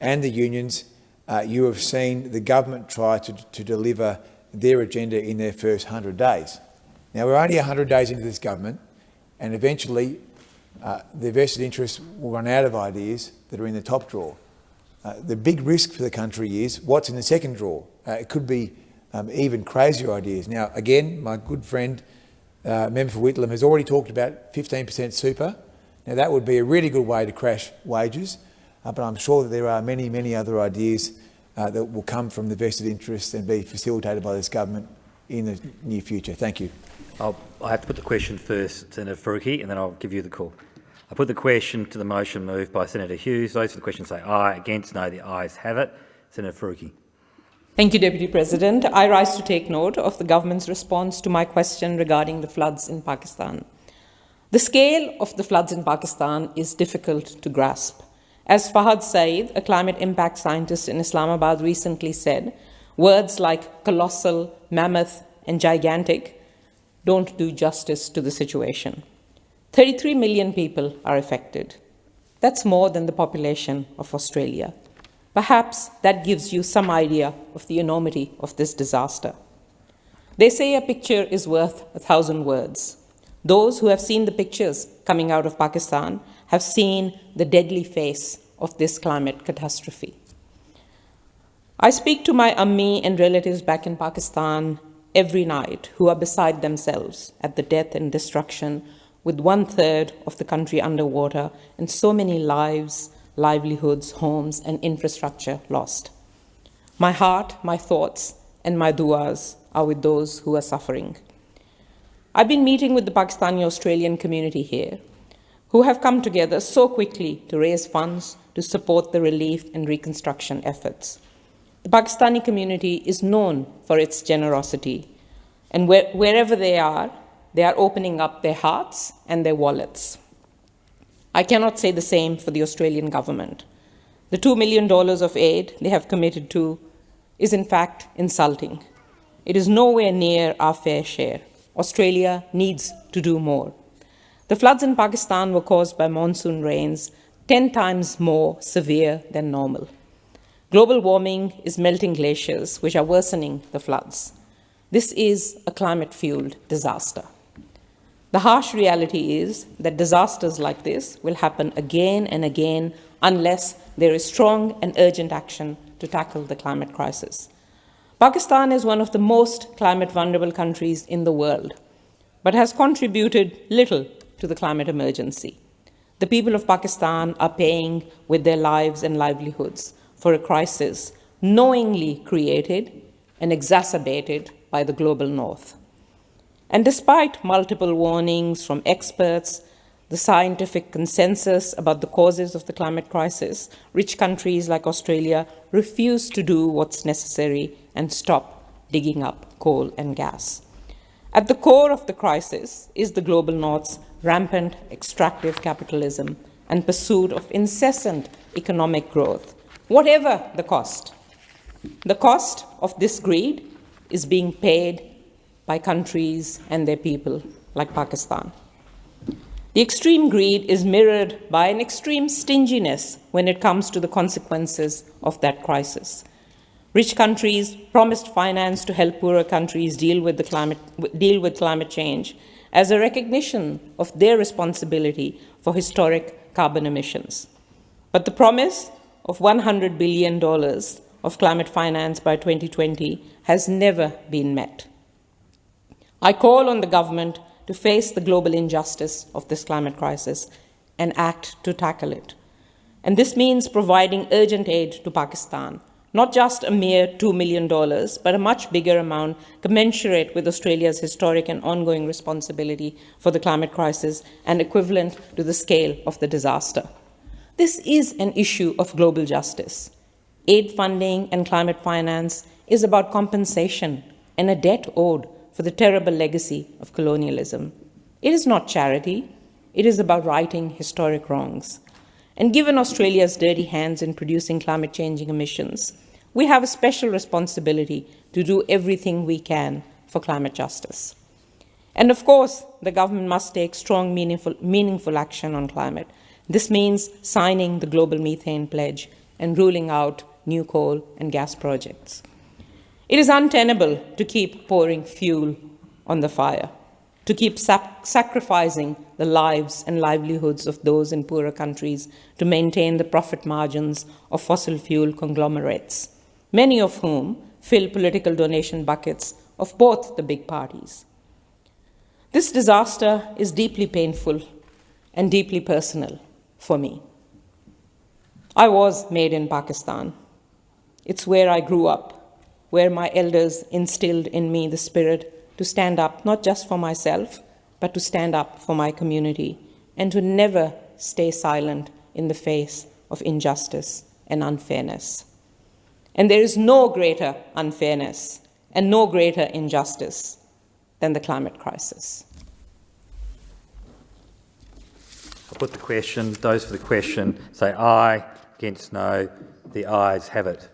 and the unions, uh, you have seen the government try to, to deliver their agenda in their first 100 days. Now, we're only 100 days into this government, and eventually uh, the vested interests will run out of ideas that are in the top drawer. Uh, the big risk for the country is what's in the second drawer. Uh, it could be um, even crazier ideas. Now, again, my good friend, uh, Member for Whitlam, has already talked about 15% super. Now, that would be a really good way to crash wages, uh, but I'm sure that there are many, many other ideas uh, that will come from the vested interests and be facilitated by this government in the near future. Thank you. I'll, I have to put the question first, Senator Faruqi, and then I'll give you the call. I put the question to the motion moved by Senator Hughes. Those for the question say aye. Against, no. The ayes have it. Senator Faruqi. Thank you, Deputy President. I rise to take note of the government's response to my question regarding the floods in Pakistan. The scale of the floods in Pakistan is difficult to grasp. As Fahad Saeed, a climate impact scientist in Islamabad, recently said, words like colossal, mammoth, and gigantic don't do justice to the situation. 33 million people are affected. That's more than the population of Australia. Perhaps that gives you some idea of the enormity of this disaster. They say a picture is worth a thousand words. Those who have seen the pictures coming out of Pakistan have seen the deadly face of this climate catastrophe. I speak to my ammi and relatives back in Pakistan every night who are beside themselves at the death and destruction with one third of the country underwater and so many lives, livelihoods, homes, and infrastructure lost. My heart, my thoughts, and my duas are with those who are suffering. I've been meeting with the Pakistani Australian community here, who have come together so quickly to raise funds to support the relief and reconstruction efforts. The Pakistani community is known for its generosity, and where, wherever they are, they are opening up their hearts and their wallets. I cannot say the same for the Australian government. The $2 million of aid they have committed to is in fact insulting. It is nowhere near our fair share. Australia needs to do more. The floods in Pakistan were caused by monsoon rains 10 times more severe than normal. Global warming is melting glaciers, which are worsening the floods. This is a climate-fueled disaster. The harsh reality is that disasters like this will happen again and again unless there is strong and urgent action to tackle the climate crisis. Pakistan is one of the most climate vulnerable countries in the world, but has contributed little to the climate emergency. The people of Pakistan are paying with their lives and livelihoods for a crisis knowingly created and exacerbated by the global north. And despite multiple warnings from experts, the scientific consensus about the causes of the climate crisis, rich countries like Australia refuse to do what's necessary and stop digging up coal and gas. At the core of the crisis is the global north's rampant extractive capitalism and pursuit of incessant economic growth, whatever the cost. The cost of this greed is being paid by countries and their people, like Pakistan. The extreme greed is mirrored by an extreme stinginess when it comes to the consequences of that crisis. Rich countries promised finance to help poorer countries deal with, the climate, deal with climate change as a recognition of their responsibility for historic carbon emissions. But the promise of $100 billion of climate finance by 2020 has never been met. I call on the government to face the global injustice of this climate crisis and act to tackle it. And this means providing urgent aid to Pakistan, not just a mere $2 million, but a much bigger amount commensurate with Australia's historic and ongoing responsibility for the climate crisis and equivalent to the scale of the disaster. This is an issue of global justice. Aid funding and climate finance is about compensation and a debt owed for the terrible legacy of colonialism. It is not charity, it is about righting historic wrongs. And given Australia's dirty hands in producing climate changing emissions, we have a special responsibility to do everything we can for climate justice. And of course, the government must take strong, meaningful, meaningful action on climate. This means signing the Global Methane Pledge and ruling out new coal and gas projects. It is untenable to keep pouring fuel on the fire, to keep sacrificing the lives and livelihoods of those in poorer countries to maintain the profit margins of fossil fuel conglomerates, many of whom fill political donation buckets of both the big parties. This disaster is deeply painful and deeply personal for me. I was made in Pakistan. It's where I grew up where my elders instilled in me the spirit to stand up, not just for myself, but to stand up for my community and to never stay silent in the face of injustice and unfairness. And there is no greater unfairness and no greater injustice than the climate crisis. I'll put the question. Those for the question say aye, against no. The ayes have it.